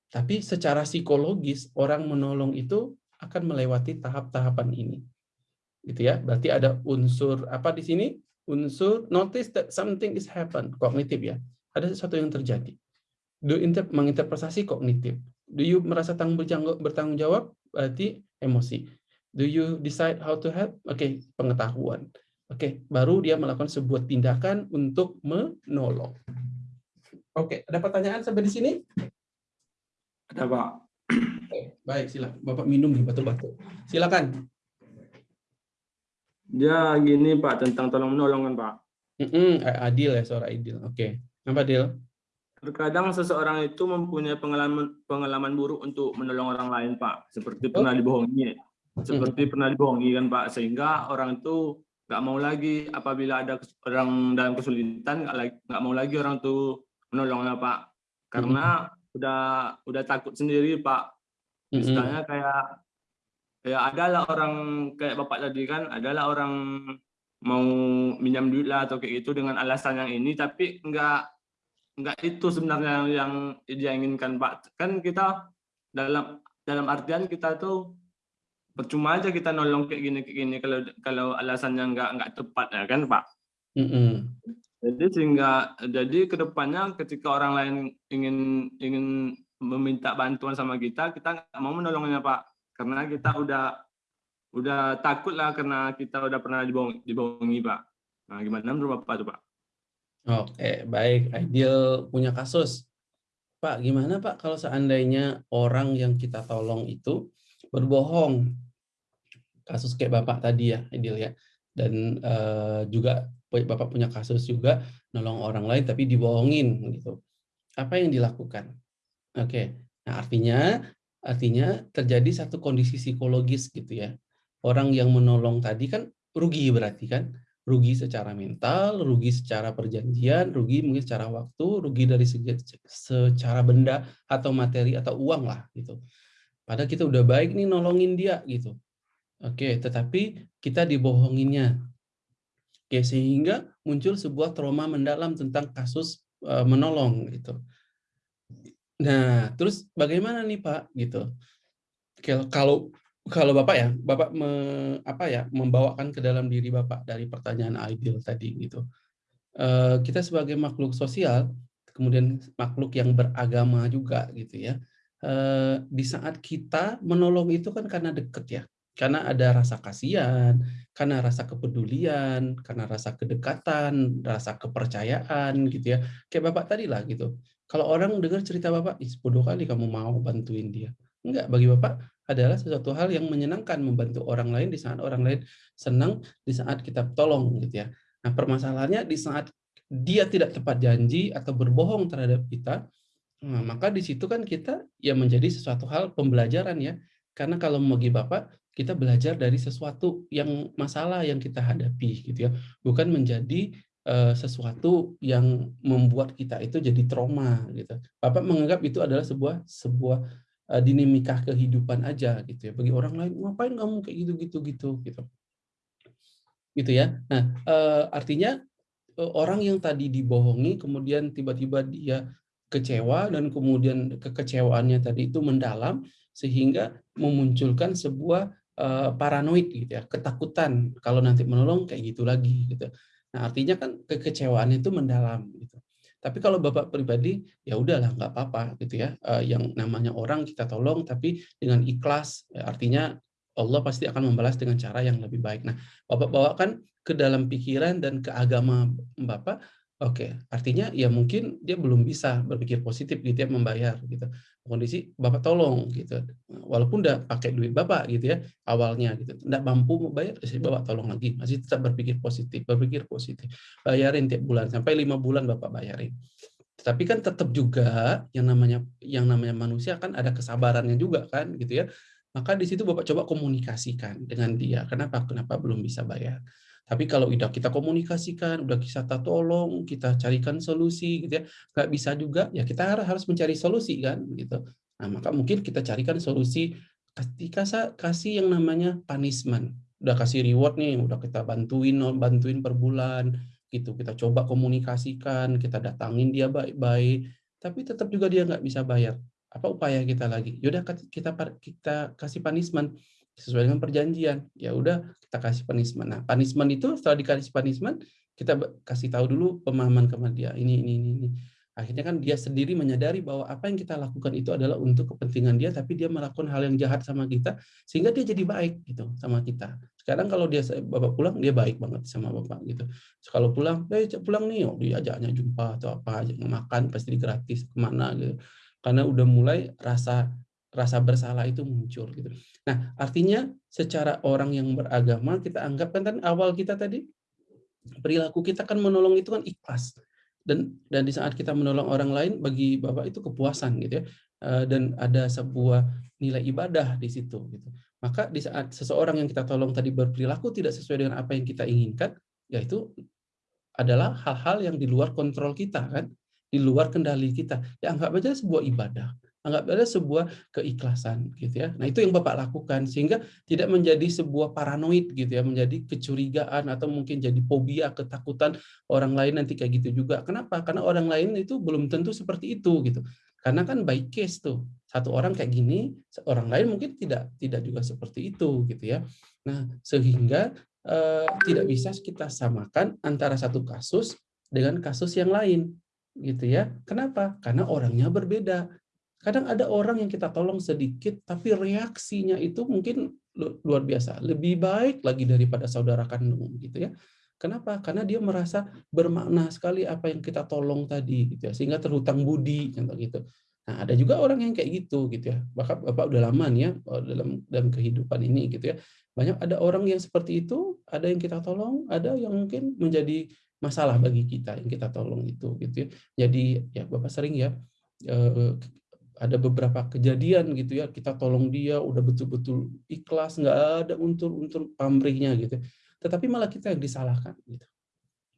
Tapi secara psikologis, orang menolong itu akan melewati tahap-tahapan ini. Gitu ya. Berarti ada unsur apa di sini? Unsur notice that something is happen, kognitif ya. Ada sesuatu yang terjadi. Do inter menginterpretasi kognitif. Do you merasa tanggung bertanggung jawab? Berarti emosi. Do you decide how to help? Oke, okay, pengetahuan. Oke, okay, baru dia melakukan sebuah tindakan untuk menolong. Oke, okay, ada pertanyaan sampai di sini? Ada, Pak. Okay, baik, silakan. Bapak minum di batu-batu. Silakan. Ya, gini Pak, tentang tolong menolong kan Pak. Mm -mm, adil ya, suara adil. Oke, okay. apa Adil? Terkadang seseorang itu mempunyai pengalaman pengalaman buruk untuk menolong orang lain, Pak. Seperti pernah dibohongi, seperti hmm. pernah dibohongi kan, Pak. Sehingga orang itu nggak mau lagi apabila ada orang dalam kesulitan nggak mau lagi orang itu menolongnya, Pak. Karena hmm. Udah udah takut sendiri, Pak. Hmm. Misalnya kayak ya adalah orang kayak bapak tadi kan, adalah orang mau minjam duit lah atau kayak gitu dengan alasan yang ini, tapi nggak enggak itu sebenarnya yang dia inginkan Pak. Kan kita dalam dalam artian kita tuh percuma aja kita nolong kayak gini kayak gini kalau kalau alasannya enggak enggak tepat ya kan Pak. Mm -hmm. Jadi sehingga jadi ke depannya ketika orang lain ingin ingin meminta bantuan sama kita, kita nggak mau menolongnya Pak, karena kita udah udah takut lah karena kita udah pernah dibohongi, dibohongi Pak. Nah gimana menurut Bapak tuh Pak? Oke, baik. Ideal punya kasus. Pak, gimana Pak kalau seandainya orang yang kita tolong itu berbohong? Kasus kayak Bapak tadi ya, Ideal ya. Dan uh, juga Bapak punya kasus juga nolong orang lain tapi dibohongin gitu. Apa yang dilakukan? Oke. Nah, artinya artinya terjadi satu kondisi psikologis gitu ya. Orang yang menolong tadi kan rugi berarti kan? rugi secara mental, rugi secara perjanjian, rugi mungkin secara waktu, rugi dari segi secara benda atau materi atau uang lah gitu. Padahal kita udah baik nih nolongin dia gitu. Oke, tetapi kita dibohonginnya. Oke, sehingga muncul sebuah trauma mendalam tentang kasus uh, menolong gitu. Nah, terus bagaimana nih Pak gitu? Kalau kalau Bapak ya, Bapak me, apa ya, membawakan ke dalam diri Bapak dari pertanyaan ideal tadi gitu. Uh, kita sebagai makhluk sosial, kemudian makhluk yang beragama juga gitu ya. Uh, di saat kita menolong itu kan karena deket ya, Karena ada rasa kasihan, karena rasa kepedulian, karena rasa kedekatan, rasa kepercayaan gitu ya. Kayak Bapak tadi lah gitu. Kalau orang dengar cerita Bapak, Ih, bodoh kali kamu mau bantuin dia. Enggak, bagi Bapak adalah sesuatu hal yang menyenangkan membantu orang lain di saat orang lain senang, di saat kita tolong gitu ya. Nah, permasalahannya di saat dia tidak tepat janji atau berbohong terhadap kita, nah, maka di situ kan kita ya menjadi sesuatu hal pembelajaran ya. Karena kalau bagi Bapak, kita belajar dari sesuatu yang masalah yang kita hadapi gitu ya. Bukan menjadi uh, sesuatu yang membuat kita itu jadi trauma gitu. Bapak menganggap itu adalah sebuah sebuah uh, dinamika kehidupan aja gitu ya. Bagi orang lain ngapain kamu kayak gitu gitu? Gitu. Gitu ya. Nah uh, artinya uh, orang yang tadi dibohongi kemudian tiba-tiba dia kecewa dan kemudian kekecewaannya tadi itu mendalam sehingga memunculkan sebuah uh, paranoid gitu ya, ketakutan kalau nanti menolong kayak gitu lagi gitu. Nah, artinya kan kekecewaan itu mendalam gitu. Tapi kalau Bapak pribadi ya udahlah nggak apa-apa gitu ya. Uh, yang namanya orang kita tolong tapi dengan ikhlas ya, artinya Allah pasti akan membalas dengan cara yang lebih baik. Nah, Bapak bawakan ke dalam pikiran dan ke agama Bapak Oke, artinya ya mungkin dia belum bisa berpikir positif gitu ya membayar gitu. Kondisi Bapak tolong gitu. Walaupun udah pakai duit Bapak gitu ya awalnya gitu. Enggak mampu membayar, ya Bapak tolong lagi. Masih tetap berpikir positif, berpikir positif. Bayarin tiap bulan sampai lima bulan Bapak bayarin. Tapi kan tetap juga yang namanya yang namanya manusia kan ada kesabarannya juga kan gitu ya. Maka di situ Bapak coba komunikasikan dengan dia. Kenapa? Kenapa belum bisa bayar? Tapi kalau udah kita komunikasikan, udah kita tolong, kita carikan solusi, gitu ya, nggak bisa juga, ya kita harus mencari solusi kan, gitu. Nah maka mungkin kita carikan solusi ketika kasih yang namanya punishment, udah kasih reward nih, udah kita bantuin, bantuin per bulan, gitu. Kita coba komunikasikan, kita datangin dia baik-baik, tapi tetap juga dia nggak bisa bayar. Apa upaya kita lagi? Yaudah kita kita kasih punishment sesuai dengan perjanjian. Ya udah kita kasih punishment. Nah, punishment itu setelah dikasih punishment, kita kasih tahu dulu pemahaman kepada dia. Ini ini ini ini. Akhirnya kan dia sendiri menyadari bahwa apa yang kita lakukan itu adalah untuk kepentingan dia, tapi dia melakukan hal yang jahat sama kita, sehingga dia jadi baik gitu sama kita. Sekarang kalau dia bapak pulang, dia baik banget sama bapak gitu. Kalau pulang, eh pulang nih, oh, diajaknya jumpa atau apa aja makan pasti gratis ke mana gitu. Karena udah mulai rasa rasa bersalah itu muncul gitu. Nah, artinya secara orang yang beragama kita anggap kan, kan awal kita tadi perilaku kita kan menolong itu kan ikhlas. Dan dan di saat kita menolong orang lain bagi Bapak itu kepuasan gitu ya. Eh, dan ada sebuah nilai ibadah di situ gitu. Maka di saat seseorang yang kita tolong tadi berperilaku tidak sesuai dengan apa yang kita inginkan, yaitu adalah hal-hal yang di luar kontrol kita kan, di luar kendali kita. Ya anggap aja sebuah ibadah anggap ada sebuah keikhlasan gitu ya. Nah, itu yang Bapak lakukan sehingga tidak menjadi sebuah paranoid gitu ya, menjadi kecurigaan atau mungkin jadi fobia, ketakutan orang lain nanti kayak gitu juga. Kenapa? Karena orang lain itu belum tentu seperti itu gitu. Karena kan by case tuh. Satu orang kayak gini, orang lain mungkin tidak tidak juga seperti itu gitu ya. Nah, sehingga eh, tidak bisa kita samakan antara satu kasus dengan kasus yang lain gitu ya. Kenapa? Karena orangnya berbeda. Kadang ada orang yang kita tolong sedikit, tapi reaksinya itu mungkin luar biasa, lebih baik lagi daripada saudara kandung gitu ya. Kenapa? Karena dia merasa bermakna sekali apa yang kita tolong tadi gitu ya, sehingga terhutang budi contoh gitu. Nah, ada juga orang yang kayak gitu gitu ya. Bahkan Bapak udah lama nih ya oh, dalam dalam kehidupan ini gitu ya. Banyak ada orang yang seperti itu, ada yang kita tolong, ada yang mungkin menjadi masalah bagi kita yang kita tolong itu gitu ya. Jadi ya Bapak sering ya eh, ada beberapa kejadian gitu ya kita tolong dia udah betul-betul ikhlas nggak ada unsur-unsur pamrihnya gitu. Tetapi malah kita yang disalahkan gitu.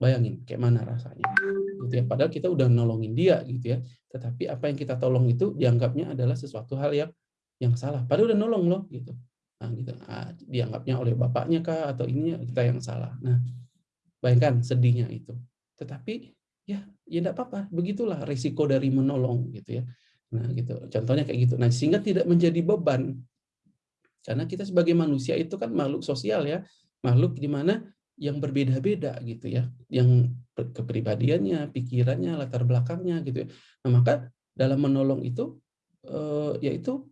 Bayangin kayak mana rasanya gitu ya. Padahal kita udah nolongin dia gitu ya. Tetapi apa yang kita tolong itu dianggapnya adalah sesuatu hal yang yang salah. Padahal udah nolong loh gitu. Nah gitu. Nah, dianggapnya oleh bapaknya kah atau ini kita yang salah. Nah bayangkan sedihnya itu. Tetapi ya ya tidak apa-apa. Begitulah risiko dari menolong gitu ya Nah, gitu. Contohnya kayak gitu. Nah, sehingga tidak menjadi beban. Karena kita sebagai manusia itu kan makhluk sosial ya, makhluk di mana yang berbeda-beda gitu ya, yang kepribadiannya, pikirannya, latar belakangnya gitu ya. Nah, maka dalam menolong itu eh, yaitu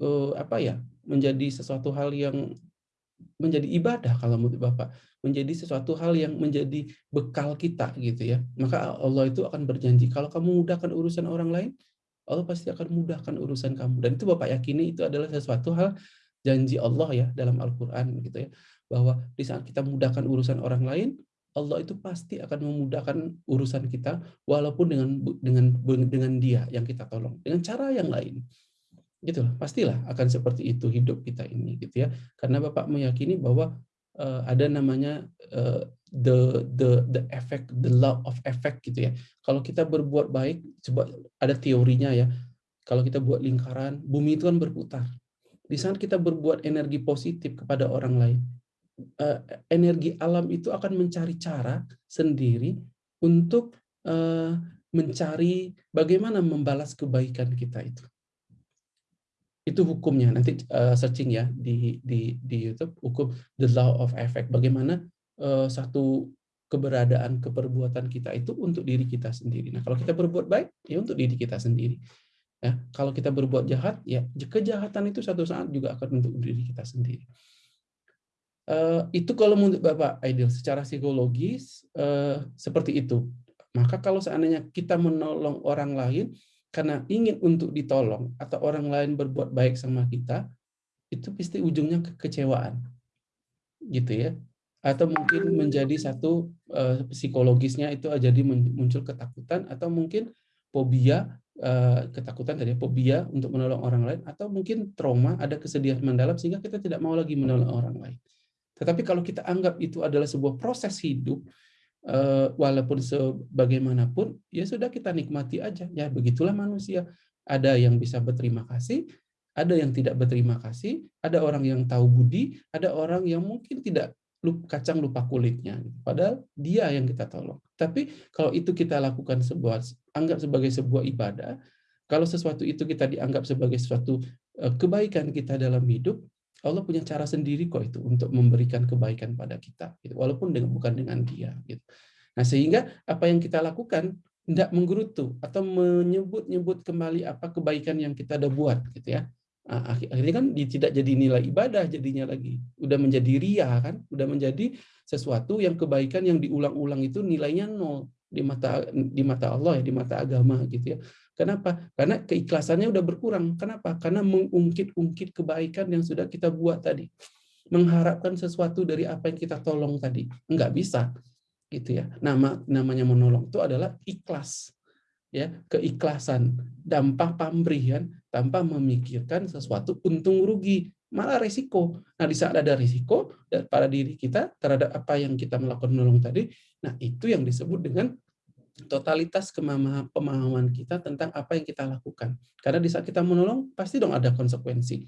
eh, apa ya? menjadi sesuatu hal yang menjadi ibadah kalau menurut Bapak, menjadi sesuatu hal yang menjadi bekal kita gitu ya. Maka Allah itu akan berjanji kalau kamu mudahkan urusan orang lain, Allah pasti akan mudahkan urusan kamu. Dan itu Bapak yakini itu adalah sesuatu hal janji Allah ya dalam Al-Qur'an gitu ya. Bahwa di saat kita mudahkan urusan orang lain, Allah itu pasti akan memudahkan urusan kita walaupun dengan dengan dengan dia yang kita tolong dengan cara yang lain gitu pastilah akan seperti itu hidup kita ini gitu ya karena bapak meyakini bahwa uh, ada namanya uh, the the the effect the law of effect gitu ya. Kalau kita berbuat baik coba ada teorinya ya. Kalau kita buat lingkaran bumi itu kan berputar. Di saat kita berbuat energi positif kepada orang lain uh, energi alam itu akan mencari cara sendiri untuk uh, mencari bagaimana membalas kebaikan kita itu. Itu hukumnya. Nanti uh, searching ya di di di YouTube hukum the law of effect. Bagaimana uh, satu keberadaan keperbuatan kita itu untuk diri kita sendiri. Nah, kalau kita berbuat baik ya untuk diri kita sendiri. Ya, kalau kita berbuat jahat ya kejahatan itu satu saat juga akan untuk diri kita sendiri. Uh, itu kalau menurut Bapak ideal secara psikologis uh, seperti itu. Maka kalau seandainya kita menolong orang lain karena ingin untuk ditolong atau orang lain berbuat baik sama kita, itu pasti ujungnya kekecewaan. Gitu ya. Atau mungkin menjadi satu uh, psikologisnya itu jadi muncul ketakutan atau mungkin fobia uh, ketakutan tadi fobia untuk menolong orang lain atau mungkin trauma ada kesedihan mendalam sehingga kita tidak mau lagi menolong orang lain. Tetapi kalau kita anggap itu adalah sebuah proses hidup, walaupun sebagaimanapun, ya sudah kita nikmati aja. Ya begitulah manusia. Ada yang bisa berterima kasih, ada yang tidak berterima kasih, ada orang yang tahu budi, ada orang yang mungkin tidak kacang lupa kulitnya. Padahal dia yang kita tolong. Tapi kalau itu kita lakukan sebuah anggap sebagai sebuah ibadah, kalau sesuatu itu kita dianggap sebagai suatu eh, kebaikan kita dalam hidup, Allah punya cara sendiri kok itu untuk memberikan kebaikan pada kita, gitu. walaupun dengan, bukan dengan Dia. Gitu. Nah sehingga apa yang kita lakukan tidak menggerutu atau menyebut-nyebut kembali apa kebaikan yang kita udah buat, gitu ya. Nah, akhirnya kan tidak jadi nilai ibadah jadinya lagi, udah menjadi ria kan, udah menjadi sesuatu yang kebaikan yang diulang-ulang itu nilainya nol di mata di mata Allah ya, di mata agama gitu ya. Kenapa? Karena keikhlasannya udah berkurang. Kenapa? Karena mengungkit-ungkit kebaikan yang sudah kita buat tadi. Mengharapkan sesuatu dari apa yang kita tolong tadi. Enggak bisa. Gitu ya. Nama namanya menolong itu adalah ikhlas. Ya, keikhlasan, dampak pemberian tanpa memikirkan sesuatu untung rugi, malah resiko. Nah, di saat ada risiko pada diri kita terhadap apa yang kita melakukan menolong tadi, nah itu yang disebut dengan totalitas pemahaman kita tentang apa yang kita lakukan. Karena di saat kita menolong, pasti dong ada konsekuensi.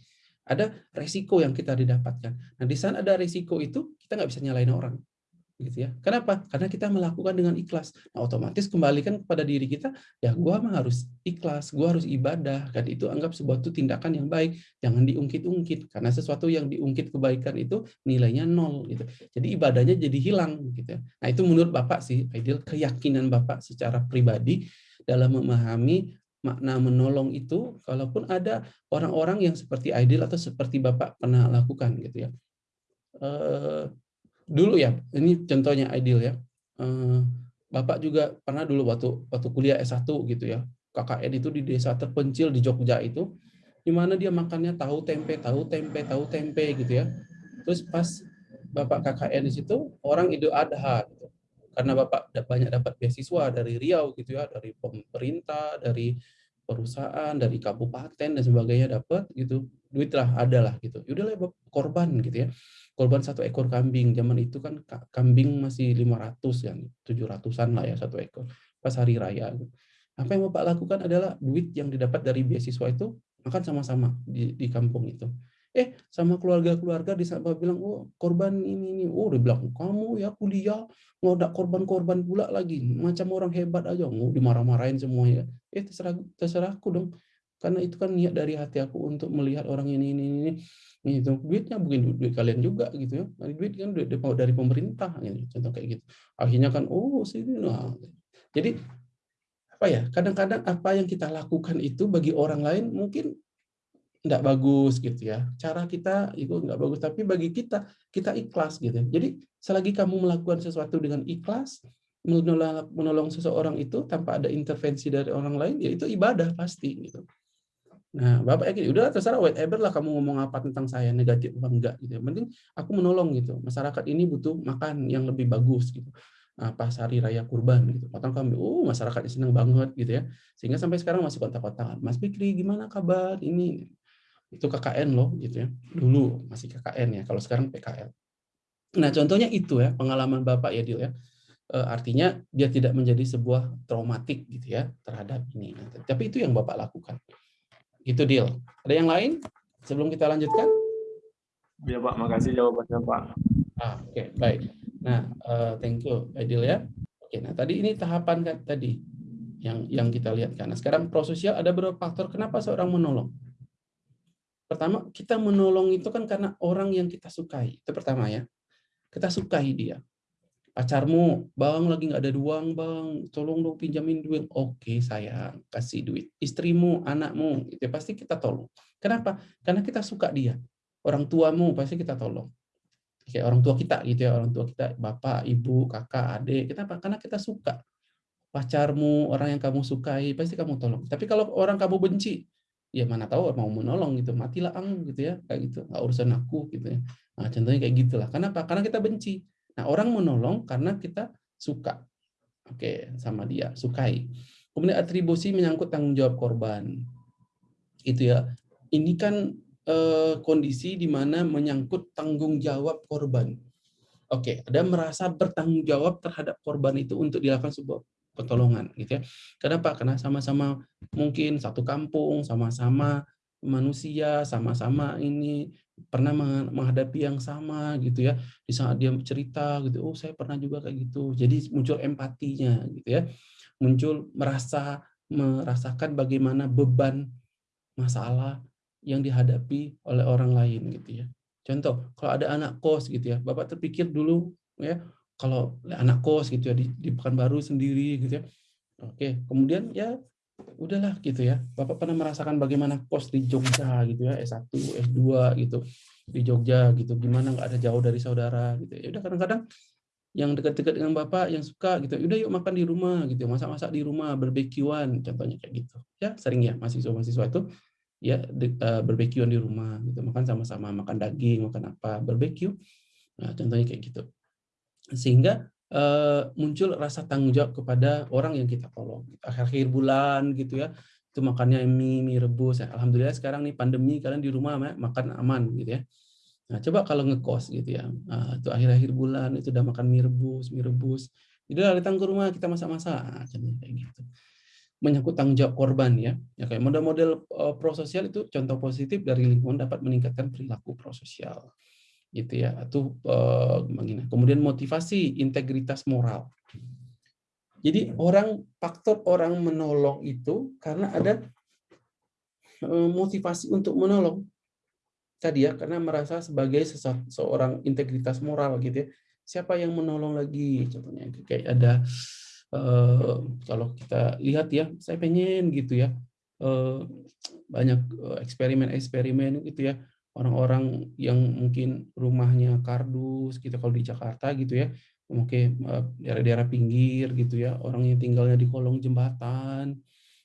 Ada resiko yang kita didapatkan. Nah, di saat ada resiko itu, kita nggak bisa nyalain orang gitu ya. Kenapa? Karena kita melakukan dengan ikhlas. Nah, otomatis kembalikan kepada diri kita, ya gua mah harus ikhlas, gua harus ibadah. Kan itu anggap sebuah itu tindakan yang baik, jangan diungkit-ungkit karena sesuatu yang diungkit kebaikan itu nilainya nol gitu. Jadi ibadahnya jadi hilang gitu. Ya. Nah, itu menurut Bapak sih ideal keyakinan Bapak secara pribadi dalam memahami makna menolong itu kalaupun ada orang-orang yang seperti ideal atau seperti Bapak pernah lakukan gitu ya. Eh, dulu ya, ini contohnya ideal ya. Eh, Bapak juga pernah dulu waktu waktu kuliah S1 gitu ya. KKN itu di desa terpencil di Jogja itu di mana dia makannya tahu tempe, tahu tempe, tahu tempe gitu ya. Terus pas Bapak KKN di situ orang Idul Adha gitu. Karena Bapak banyak dapat beasiswa dari Riau gitu ya, dari pemerintah, dari perusahaan, dari kabupaten dan sebagainya dapat gitu. Duit lah ada lah gitu. Yaudahlah korban gitu ya korban satu ekor kambing. Zaman itu kan kambing masih 500 yang 700-an lah ya satu ekor pas hari raya. Apa yang Bapak lakukan adalah duit yang didapat dari beasiswa itu makan sama-sama di, di kampung itu. Eh, sama keluarga-keluarga di Bapak bilang, oh korban ini, ini. Oh, dia bilang, kamu ya kuliah, ngodak korban-korban pula lagi. Macam orang hebat aja, mau dimarah-marahin semua ya. Eh, terserah, terserahku dong. Karena itu kan niat dari hati aku untuk melihat orang ini, ini, ini itu duitnya bukan duit, kalian juga gitu ya dari duit kan duit dari pemerintah gitu contoh kayak gitu akhirnya kan oh sini nah jadi apa ya kadang-kadang apa yang kita lakukan itu bagi orang lain mungkin nggak bagus gitu ya. Cara kita itu nggak bagus, tapi bagi kita kita ikhlas gitu. Jadi selagi kamu melakukan sesuatu dengan ikhlas, menolong, menolong seseorang itu tanpa ada intervensi dari orang lain, ya itu ibadah pasti gitu. Nah, Bapak yakin, udah terserah whatever lah kamu ngomong apa tentang saya, negatif apa enggak gitu. Yang penting aku menolong gitu. Masyarakat ini butuh makan yang lebih bagus gitu. Nah, pas hari raya kurban gitu. Potong kambing, oh masyarakatnya senang banget gitu ya. Sehingga sampai sekarang masih kontak-kontakan. Mas Fikri gimana kabar ini? Itu KKN loh gitu ya. Dulu masih KKN ya, kalau sekarang PKL. Nah, contohnya itu ya, pengalaman Bapak ya Dil ya. E, artinya dia tidak menjadi sebuah traumatik gitu ya terhadap ini. Tapi itu yang Bapak lakukan. Itu deal. Ada yang lain sebelum kita lanjutkan? Ya Pak, makasih jawabannya Pak. Ah, Oke, okay, baik. Nah, uh, thank you, Adil ya. Oke, okay, nah tadi ini tahapan kan tadi yang yang kita lihat kan. Nah, sekarang prososial ada beberapa faktor kenapa seorang menolong. Pertama, kita menolong itu kan karena orang yang kita sukai. Itu pertama ya. Kita sukai dia pacarmu, bang lagi nggak ada uang bang, tolong dong pinjamin duit. Oke sayang, kasih duit. Istrimu, anakmu, itu ya pasti kita tolong. Kenapa? Karena kita suka dia. Orang tuamu pasti kita tolong. Kayak orang tua kita gitu ya, orang tua kita, bapak, ibu, kakak, adik. Kenapa? Karena kita suka. Pacarmu, orang yang kamu sukai, pasti kamu tolong. Tapi kalau orang kamu benci, ya mana tahu mau menolong gitu, matilah ang gitu ya, kayak gitu, nggak urusan aku gitu ya. Nah, contohnya kayak gitulah. Kenapa? Karena kita benci Nah, orang menolong karena kita suka. Oke, sama dia, sukai. Kemudian atribusi menyangkut tanggung jawab korban. Itu ya. Ini kan eh, kondisi di mana menyangkut tanggung jawab korban. Oke, ada merasa bertanggung jawab terhadap korban itu untuk dilakukan sebuah pertolongan gitu ya. Kenapa? Karena sama-sama mungkin satu kampung, sama-sama manusia, sama-sama ini pernah menghadapi yang sama gitu ya. Di saat dia cerita gitu oh saya pernah juga kayak gitu. Jadi muncul empatinya gitu ya. Muncul merasa merasakan bagaimana beban masalah yang dihadapi oleh orang lain gitu ya. Contoh kalau ada anak kos gitu ya bapak terpikir dulu ya kalau anak kos gitu ya di, di Pekanbaru sendiri gitu ya. Oke kemudian ya udahlah gitu ya. Bapak pernah merasakan bagaimana kos di Jogja gitu ya, S1, S2 gitu di Jogja gitu. Gimana nggak ada jauh dari saudara gitu. Ya udah kadang-kadang yang dekat-dekat dengan Bapak yang suka gitu. Udah yuk makan di rumah gitu, masak-masak di rumah, barbekyuan contohnya kayak gitu. Ya, sering ya mahasiswa-mahasiswa itu ya uh, barbekyuan di rumah gitu. Makan sama-sama, makan daging, makan apa, barbeque. Nah, contohnya kayak gitu. Sehingga uh, muncul rasa tanggung jawab kepada orang yang kita tolong. Akhir-akhir bulan gitu ya, itu makannya mie, mie rebus. Alhamdulillah sekarang nih pandemi kalian di rumah makan aman gitu ya. Nah, coba kalau ngekos gitu ya, nah, itu akhir-akhir bulan itu udah makan mie rebus, mie rebus. Jadi datang ke rumah kita masak-masak, nah, kayak gitu. Menyangkut tanggung jawab korban ya, ya kayak model-model uh, prososial itu contoh positif dari lingkungan dapat meningkatkan perilaku prososial gitu ya atau uh, kemudian motivasi integritas moral. Jadi orang faktor orang menolong itu karena ada uh, motivasi untuk menolong. Tadi ya karena merasa sebagai seorang integritas moral gitu ya. Siapa yang menolong lagi? Contohnya kayak ada uh, kalau kita lihat ya saya pengen gitu ya uh, banyak eksperimen-eksperimen gitu ya orang-orang yang mungkin rumahnya kardus gitu kalau di Jakarta gitu ya mungkin eh, daerah-daerah pinggir gitu ya orang yang tinggalnya di kolong jembatan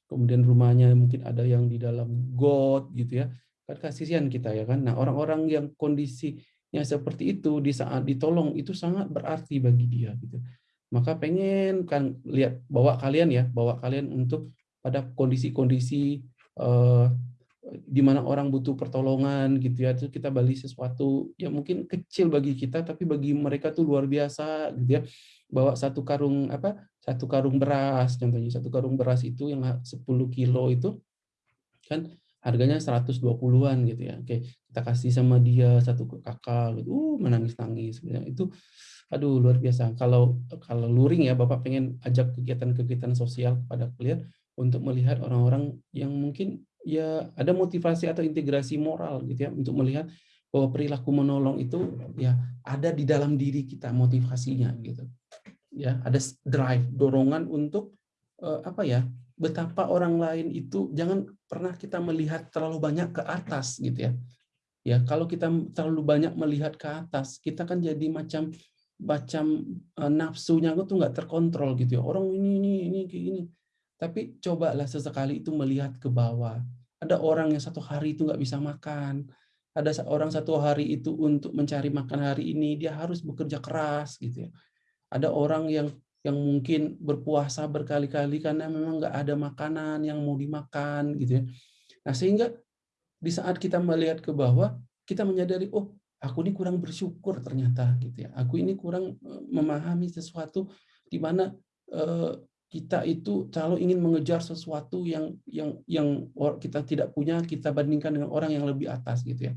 kemudian rumahnya mungkin ada yang di dalam got gitu ya kan kasihan kita ya kan. Nah orang-orang yang kondisinya seperti itu di saat ditolong itu sangat berarti bagi dia gitu. Maka pengen kan lihat bawa kalian ya bawa kalian untuk pada kondisi-kondisi uh, di mana orang butuh pertolongan gitu ya itu kita beli sesuatu yang mungkin kecil bagi kita tapi bagi mereka tuh luar biasa gitu ya. Bawa satu karung apa satu karung beras contohnya satu karung beras itu yang 10 kilo itu kan harganya 120-an gitu ya. Oke kita kasih sama dia satu kakak gitu uh menangis nangis itu aduh luar biasa. Kalau kalau luring ya bapak pengen ajak kegiatan-kegiatan sosial kepada kalian untuk melihat orang-orang yang mungkin ya ada motivasi atau integrasi moral gitu ya untuk melihat bahwa perilaku menolong itu ya ada di dalam diri kita motivasinya gitu ya ada drive dorongan untuk uh, apa ya betapa orang lain itu jangan pernah kita melihat terlalu banyak ke atas gitu ya. Ya, kalau kita terlalu banyak melihat ke atas, kita kan jadi macam macam uh, nafsunya tuh nggak terkontrol gitu ya. Orang ini ini ini kayak gini. Tapi cobalah sesekali itu melihat ke bawah. Ada orang yang satu hari itu nggak bisa makan. Ada orang satu hari itu untuk mencari makan hari ini dia harus bekerja keras gitu ya. Ada orang yang yang mungkin berpuasa berkali-kali karena memang nggak ada makanan yang mau dimakan gitu ya. Nah sehingga di saat kita melihat ke bawah kita menyadari oh aku ini kurang bersyukur ternyata gitu ya. Aku ini kurang eh, memahami sesuatu di mana eh, kita itu selalu ingin mengejar sesuatu yang yang yang kita tidak punya kita bandingkan dengan orang yang lebih atas gitu ya.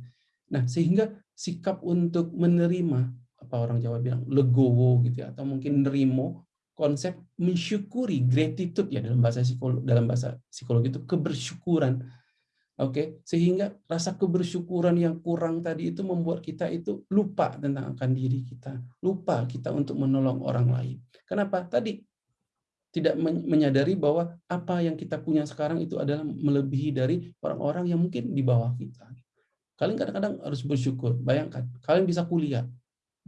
Nah sehingga sikap untuk menerima apa orang Jawa bilang legowo gitu ya atau mungkin nerimo konsep mensyukuri gratitude ya dalam bahasa psikologi dalam bahasa psikologi itu kebersyukuran. Oke sehingga rasa kebersyukuran yang kurang tadi itu membuat kita itu lupa tentang akan diri kita lupa kita untuk menolong orang lain. Kenapa? Tadi tidak menyadari bahwa apa yang kita punya sekarang itu adalah melebihi dari orang-orang yang mungkin di bawah kita kalian kadang-kadang harus bersyukur bayangkan kalian bisa kuliah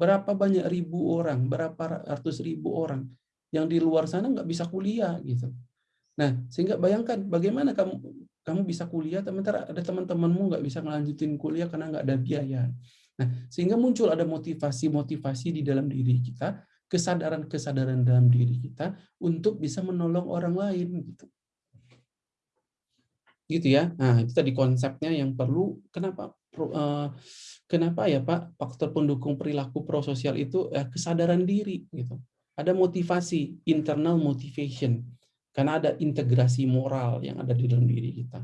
berapa banyak ribu orang berapa ratus ribu orang yang di luar sana nggak bisa kuliah gitu. Nah, sehingga bayangkan bagaimana kamu kamu bisa kuliah, sementara ada teman-temanmu nggak bisa melanjutin kuliah karena nggak ada biaya. Nah, sehingga muncul ada motivasi-motivasi di dalam diri kita, kesadaran-kesadaran dalam diri kita untuk bisa menolong orang lain gitu. Gitu ya. Nah, itu tadi konsepnya yang perlu kenapa uh, kenapa ya Pak faktor pendukung perilaku prososial itu eh, kesadaran diri gitu ada motivasi, internal motivation. Karena ada integrasi moral yang ada di dalam diri kita.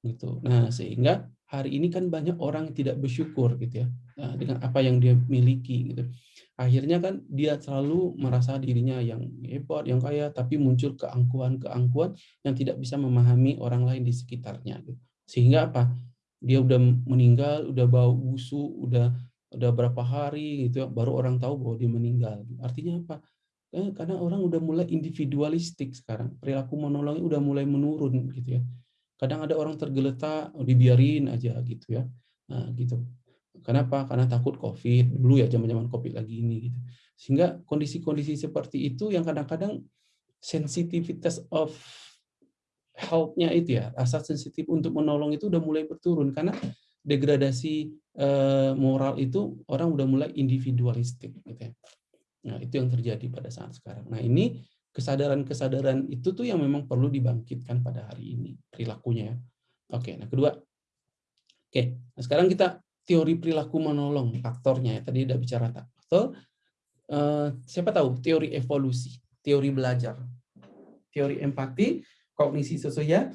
Gitu. Nah, sehingga hari ini kan banyak orang tidak bersyukur gitu ya nah, dengan apa yang dia miliki gitu. Akhirnya kan dia selalu merasa dirinya yang hebat, yang kaya, tapi muncul keangkuhan-keangkuhan yang tidak bisa memahami orang lain di sekitarnya. Gitu. Sehingga apa? Dia udah meninggal, udah bau busuk, udah udah berapa hari gitu ya, baru orang tahu bahwa dia meninggal. Artinya apa? Eh, karena orang udah mulai individualistik sekarang. Perilaku menolongnya udah mulai menurun gitu ya. Kadang ada orang tergeletak, oh, dibiarin aja gitu ya. Nah, gitu. Kenapa? Karena takut COVID. Dulu ya zaman-zaman COVID lagi ini gitu. Sehingga kondisi-kondisi seperti itu yang kadang-kadang sensitivitas of health-nya itu ya, rasa sensitif untuk menolong itu udah mulai berturun karena degradasi eh, moral itu orang udah mulai individualistik gitu ya. Nah, itu yang terjadi pada saat sekarang. Nah, ini kesadaran-kesadaran itu tuh yang memang perlu dibangkitkan pada hari ini perilakunya ya. Oke, nah kedua. Oke, nah sekarang kita teori perilaku menolong faktornya ya. Tadi udah bicara faktor. Uh, siapa tahu teori evolusi, teori belajar, teori empati, kognisi sosial,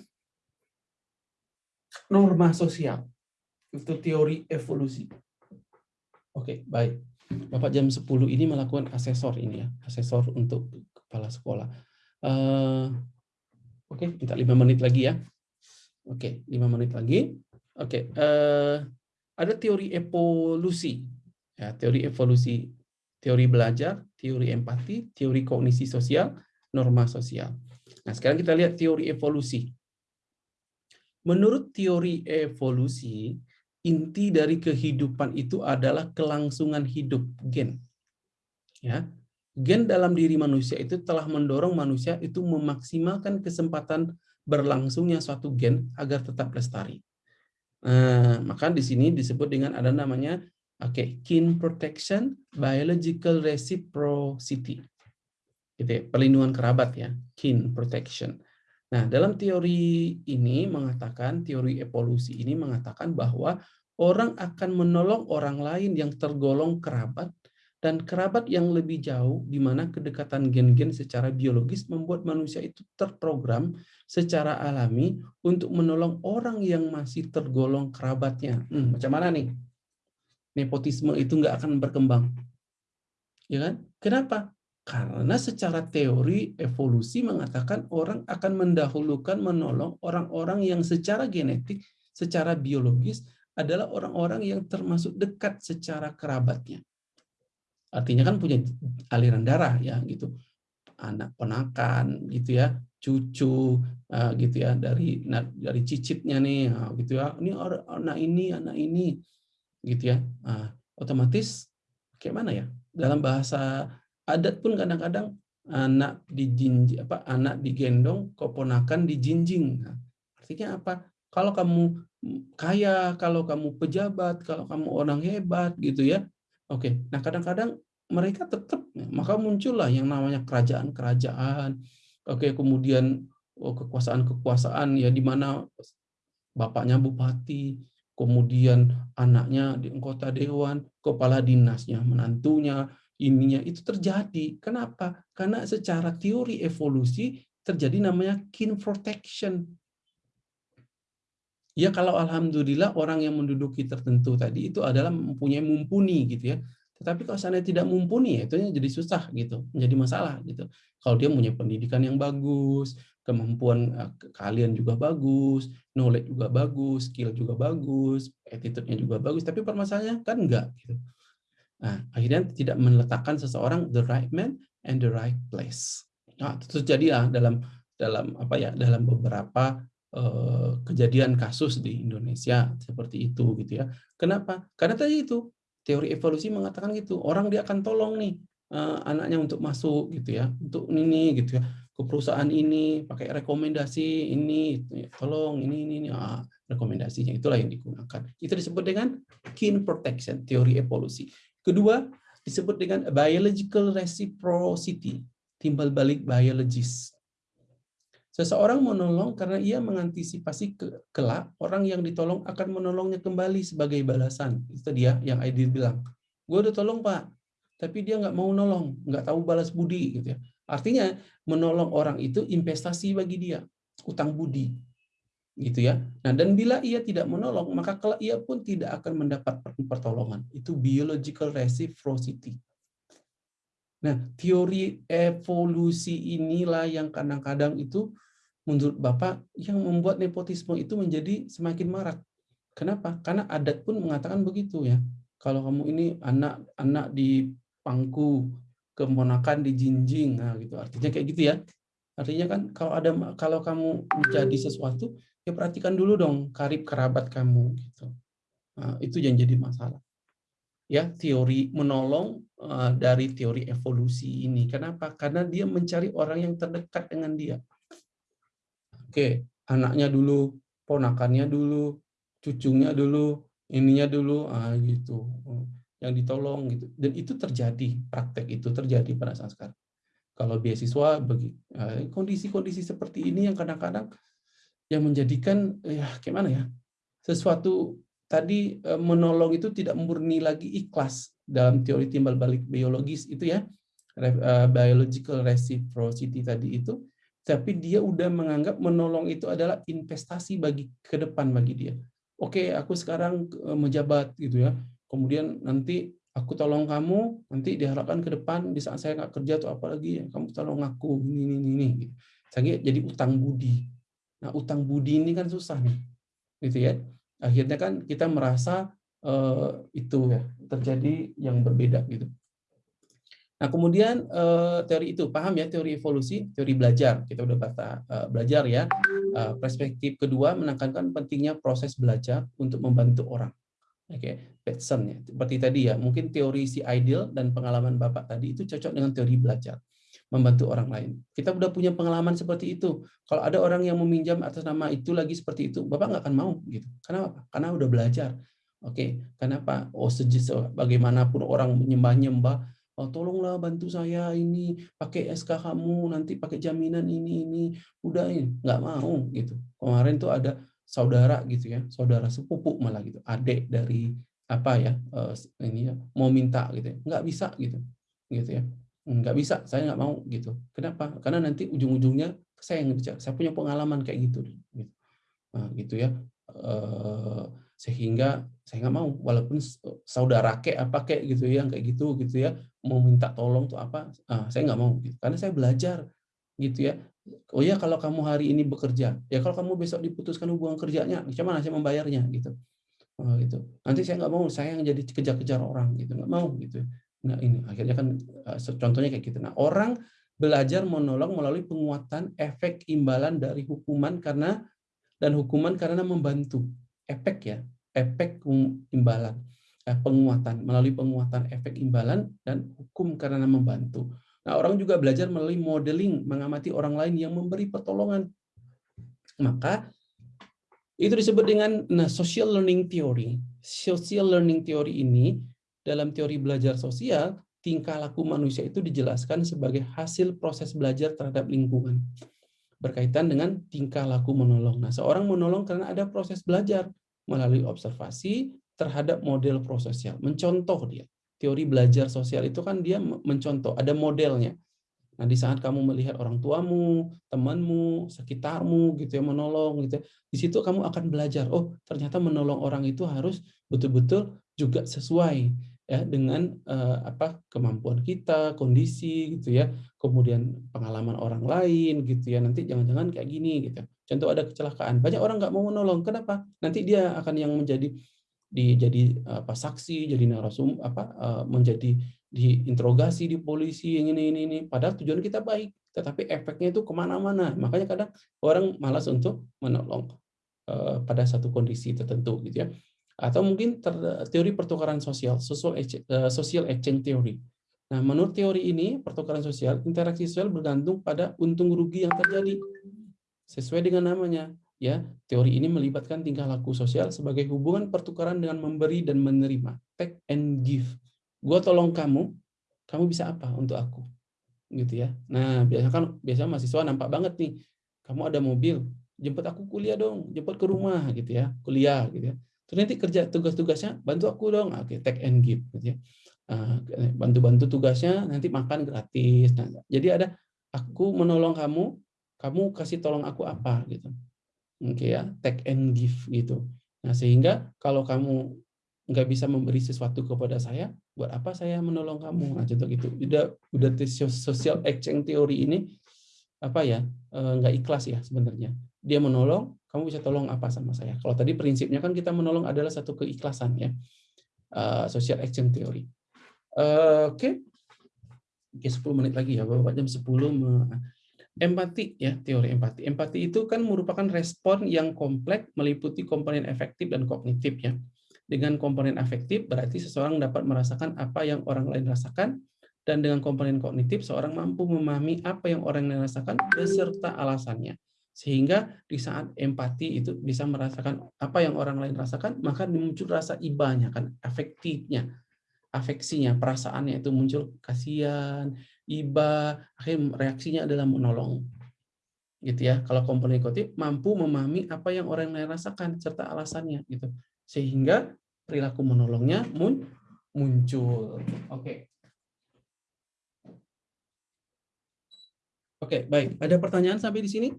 norma sosial. Itu teori evolusi. Oke, baik. Bapak jam 10 ini melakukan asesor ini ya, asesor untuk kepala sekolah. Uh, Oke, okay, minta lima menit lagi ya. Oke, okay, lima menit lagi. Oke, okay, uh, ada teori evolusi, ya, teori evolusi, teori belajar, teori empati, teori kognisi sosial, norma sosial. Nah, sekarang kita lihat teori evolusi. Menurut teori evolusi, inti dari kehidupan itu adalah kelangsungan hidup gen. Ya. Gen dalam diri manusia itu telah mendorong manusia itu memaksimalkan kesempatan berlangsungnya suatu gen agar tetap lestari. Nah, maka di sini disebut dengan ada namanya oke, okay, kin protection, biological reciprocity. Gitu ya, perlindungan kerabat ya, kin protection. Nah, dalam teori ini mengatakan, teori evolusi ini mengatakan bahwa orang akan menolong orang lain yang tergolong kerabat dan kerabat yang lebih jauh di mana kedekatan gen-gen secara biologis membuat manusia itu terprogram secara alami untuk menolong orang yang masih tergolong kerabatnya. Hmm, macam mana nih? Nepotisme itu nggak akan berkembang. Ya kan? Kenapa? Karena secara teori evolusi mengatakan orang akan mendahulukan menolong orang-orang yang secara genetik, secara biologis adalah orang-orang yang termasuk dekat secara kerabatnya. Artinya kan punya aliran darah ya gitu. anak penakan gitu ya, cucu uh, gitu ya dari dari cicitnya nih uh, gitu ya. Ini anak ini, anak ini gitu ya. Uh, otomatis kayak mana ya? Dalam bahasa adat pun kadang-kadang anak dijinji apa anak digendong, keponakan dijinjing. Nah, artinya apa? Kalau kamu kaya, kalau kamu pejabat, kalau kamu orang hebat gitu ya. Oke. Nah, kadang-kadang mereka tetap maka muncullah yang namanya kerajaan-kerajaan. Oke, kemudian oh, kekuasaan-kekuasaan ya di mana bapaknya bupati, kemudian anaknya di anggota dewan, kepala dinasnya, menantunya, ininya itu terjadi. Kenapa? Karena secara teori evolusi terjadi namanya kin protection. Ya kalau alhamdulillah orang yang menduduki tertentu tadi itu adalah mempunyai mumpuni gitu ya. Tetapi kalau sana tidak mumpuni, ya itu jadi susah gitu, menjadi masalah gitu. Kalau dia punya pendidikan yang bagus, kemampuan eh, kalian juga bagus, knowledge juga bagus, skill juga bagus, attitude-nya juga bagus, tapi permasalahannya kan enggak gitu. Nah, akhirnya tidak meletakkan seseorang the right man and the right place. Nah, terjadi ya dalam dalam apa ya dalam beberapa kejadian kasus di Indonesia seperti itu gitu ya. Kenapa? Karena tadi itu teori evolusi mengatakan gitu orang dia akan tolong nih uh, anaknya untuk masuk gitu ya untuk ini gitu ya ke perusahaan ini pakai rekomendasi ini ya, tolong ini ini, ini. Ah, rekomendasinya itulah yang digunakan itu disebut dengan kin protection teori evolusi kedua disebut dengan biological reciprocity timbal balik biologis Seseorang menolong karena ia mengantisipasi ke kelak orang yang ditolong akan menolongnya kembali sebagai balasan. Itu dia yang Aidil bilang. Gue udah tolong Pak, tapi dia nggak mau nolong, nggak tahu balas budi gitu ya. Artinya menolong orang itu investasi bagi dia, utang budi, gitu ya. Nah dan bila ia tidak menolong, maka kelak ia pun tidak akan mendapat pertolongan. Itu biological reciprocity. Nah teori evolusi inilah yang kadang-kadang itu menurut Bapak yang membuat nepotisme itu menjadi semakin marak. Kenapa? Karena adat pun mengatakan begitu ya. Kalau kamu ini anak-anak di pangku, keponakan di jinjing, nah gitu. Artinya kayak gitu ya. Artinya kan kalau ada kalau kamu menjadi sesuatu, ya perhatikan dulu dong karib kerabat kamu gitu. Nah, itu yang jadi masalah. Ya, teori menolong uh, dari teori evolusi ini. Kenapa? Karena dia mencari orang yang terdekat dengan dia. Oke, anaknya dulu, ponakannya dulu, cucunya dulu, ininya dulu, ah gitu. Yang ditolong gitu. Dan itu terjadi, praktek itu terjadi pada saat sekarang. Kalau beasiswa bagi eh, kondisi-kondisi seperti ini yang kadang-kadang yang menjadikan ya gimana ya? Sesuatu tadi eh, menolong itu tidak murni lagi ikhlas dalam teori timbal balik biologis itu ya. Eh, biological reciprocity tadi itu tapi dia udah menganggap menolong itu adalah investasi bagi ke depan bagi dia. Oke, aku sekarang eh, menjabat gitu ya. Kemudian nanti aku tolong kamu, nanti diharapkan ke depan di saat saya nggak kerja atau apa lagi, ya, kamu tolong aku ini ini ini. Gitu. Saya jadi utang budi. Nah, utang budi ini kan susah nih, gitu ya. Akhirnya kan kita merasa uh, itu ya terjadi yang berbeda gitu. Nah, kemudian uh, teori itu paham ya teori evolusi, teori belajar. Kita udah kata uh, belajar ya. Uh, perspektif kedua menekankan pentingnya proses belajar untuk membantu orang. Oke, okay. Ya. Seperti tadi ya, mungkin teori si ideal dan pengalaman Bapak tadi itu cocok dengan teori belajar membantu orang lain. Kita udah punya pengalaman seperti itu. Kalau ada orang yang meminjam atas nama itu lagi seperti itu, Bapak nggak akan mau gitu. Karena apa? Karena udah belajar. Oke, okay. kenapa? Oh, sejis bagaimanapun orang menyembah-nyembah oh, tolonglah bantu saya ini pakai SK kamu nanti pakai jaminan ini ini. Udah ini nggak mau gitu. Kemarin tuh ada saudara gitu ya saudara sepupu malah gitu. Adik dari apa ya uh, ini ya mau minta gitu ya. nggak bisa gitu gitu ya. Nggak bisa saya nggak mau gitu. Kenapa? Karena nanti ujung-ujungnya saya yang bicara saya punya pengalaman kayak gitu gitu. Nah, gitu ya. Uh, sehingga saya nggak mau walaupun saudara kek apa kek gitu ya kayak gitu gitu ya mau minta tolong tuh apa ah, saya nggak mau gitu. Karena saya belajar gitu ya. Oh ya kalau kamu hari ini bekerja ya kalau kamu besok diputuskan hubungan kerjanya gimana saya membayarnya gitu. Oh, gitu. Nanti saya nggak mau saya yang jadi kejar-kejar orang gitu nggak mau gitu. Nah ini akhirnya kan contohnya kayak gitu. Nah orang belajar menolong melalui penguatan efek imbalan dari hukuman karena dan hukuman karena membantu efek ya efek imbalan eh, penguatan melalui penguatan efek imbalan dan hukum karena membantu. Nah orang juga belajar melalui modeling mengamati orang lain yang memberi pertolongan. Maka itu disebut dengan nah, social learning theory. Social learning theory ini dalam teori belajar sosial tingkah laku manusia itu dijelaskan sebagai hasil proses belajar terhadap lingkungan. Berkaitan dengan tingkah laku menolong. Nah, seorang menolong karena ada proses belajar melalui observasi terhadap model prososial. Mencontoh dia. Teori belajar sosial itu kan dia mencontoh, ada modelnya. Nah, di saat kamu melihat orang tuamu, temanmu, sekitarmu gitu ya menolong gitu. Ya, di situ kamu akan belajar, oh, ternyata menolong orang itu harus betul-betul juga sesuai ya dengan uh, apa kemampuan kita, kondisi gitu ya, kemudian pengalaman orang lain gitu ya. Nanti jangan-jangan kayak gini gitu. Contoh ada kecelakaan, banyak orang nggak mau menolong. Kenapa? Nanti dia akan yang menjadi di jadi apa saksi, jadi narasum apa uh, menjadi diinterogasi di polisi yang ini ini ini. Padahal tujuan kita baik, tetapi efeknya itu ke mana-mana. Makanya kadang orang malas untuk menolong uh, pada satu kondisi tertentu gitu ya atau mungkin teori pertukaran sosial, social exchange, uh, social exchange theory. Nah, menurut teori ini, pertukaran sosial, interaksi sosial bergantung pada untung rugi yang terjadi. Sesuai dengan namanya, ya, teori ini melibatkan tingkah laku sosial sebagai hubungan pertukaran dengan memberi dan menerima, take and give. Gua tolong kamu, kamu bisa apa untuk aku? Gitu ya. Nah, biasanya kan biasanya mahasiswa nampak banget nih, kamu ada mobil, jemput aku kuliah dong, jemput ke rumah gitu ya, kuliah gitu ya Terus nanti kerja tugas-tugasnya bantu aku dong, oke take and give gitu ya. Ah, bantu-bantu tugasnya nanti makan gratis. Nah, jadi ada aku menolong kamu, kamu kasih tolong aku apa gitu. Oke ya, take and give gitu. Nah, sehingga kalau kamu nggak bisa memberi sesuatu kepada saya, buat apa saya menolong kamu? Nah, contoh gitu. Udah udah social exchange teori ini apa ya? Eh, nggak ikhlas ya sebenarnya. Dia menolong, kamu bisa tolong apa sama saya? Kalau tadi prinsipnya kan kita menolong adalah satu keikhlasan ya. Uh, social action theory. Uh, Oke. Okay. Oke, 10 menit lagi ya, Bapak jam 10 empati ya, teori empati. Empati itu kan merupakan respon yang kompleks meliputi komponen efektif dan kognitif ya. Dengan komponen efektif berarti seseorang dapat merasakan apa yang orang lain rasakan dan dengan komponen kognitif seorang mampu memahami apa yang orang lain rasakan beserta alasannya. Sehingga di saat empati itu bisa merasakan apa yang orang lain rasakan, maka muncul rasa ibanya, kan afektifnya, afeksinya, perasaannya itu muncul kasihan, iba, akhirnya reaksinya adalah menolong. Gitu ya. Kalau komponen kognitif mampu memahami apa yang orang lain rasakan serta alasannya gitu. Sehingga perilaku menolongnya muncul. Oke. Oke, baik. Ada pertanyaan sampai di sini?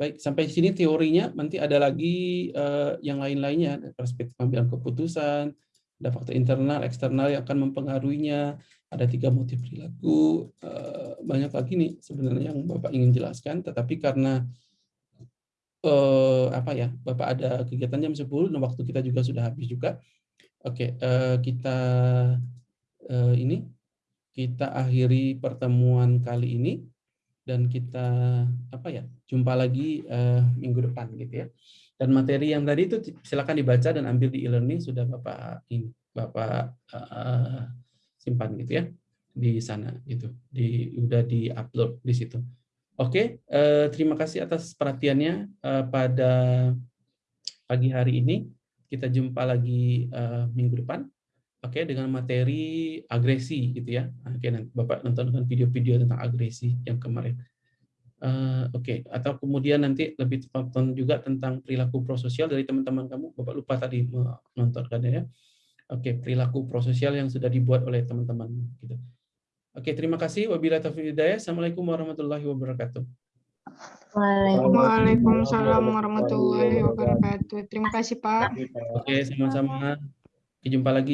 Baik, sampai sini teorinya, nanti ada lagi uh, yang lain-lainnya, perspektif pengambilan keputusan, ada faktor internal, eksternal yang akan mempengaruhinya, ada tiga motif perilaku, uh, banyak lagi nih sebenarnya yang Bapak ingin jelaskan, tetapi karena uh, apa ya, Bapak ada kegiatan jam 10, dan waktu kita juga sudah habis juga. Oke, uh, kita uh, ini, kita akhiri pertemuan kali ini dan kita apa ya jumpa lagi uh, minggu depan gitu ya. Dan materi yang tadi itu silakan dibaca dan ambil di e-learning sudah bapak ini bapak uh, simpan gitu ya di sana gitu. Di udah di upload di situ. Oke uh, terima kasih atas perhatiannya uh, pada pagi hari ini. Kita jumpa lagi uh, minggu depan oke okay, dengan materi agresi gitu ya oke okay, nanti bapak nonton video-video tentang agresi yang kemarin uh, oke okay. atau kemudian nanti lebih tonton juga tentang perilaku prososial dari teman-teman kamu bapak lupa tadi menontonkan ya oke okay, perilaku prososial yang sudah dibuat oleh teman-teman gitu oke okay, terima kasih wabillahi taufiq hidayah assalamualaikum warahmatullahi wabarakatuh Waalaikumsalam warahmatullahi wabarakatuh. Terima kasih Pak. Oke, sama-sama. Jumpa lagi.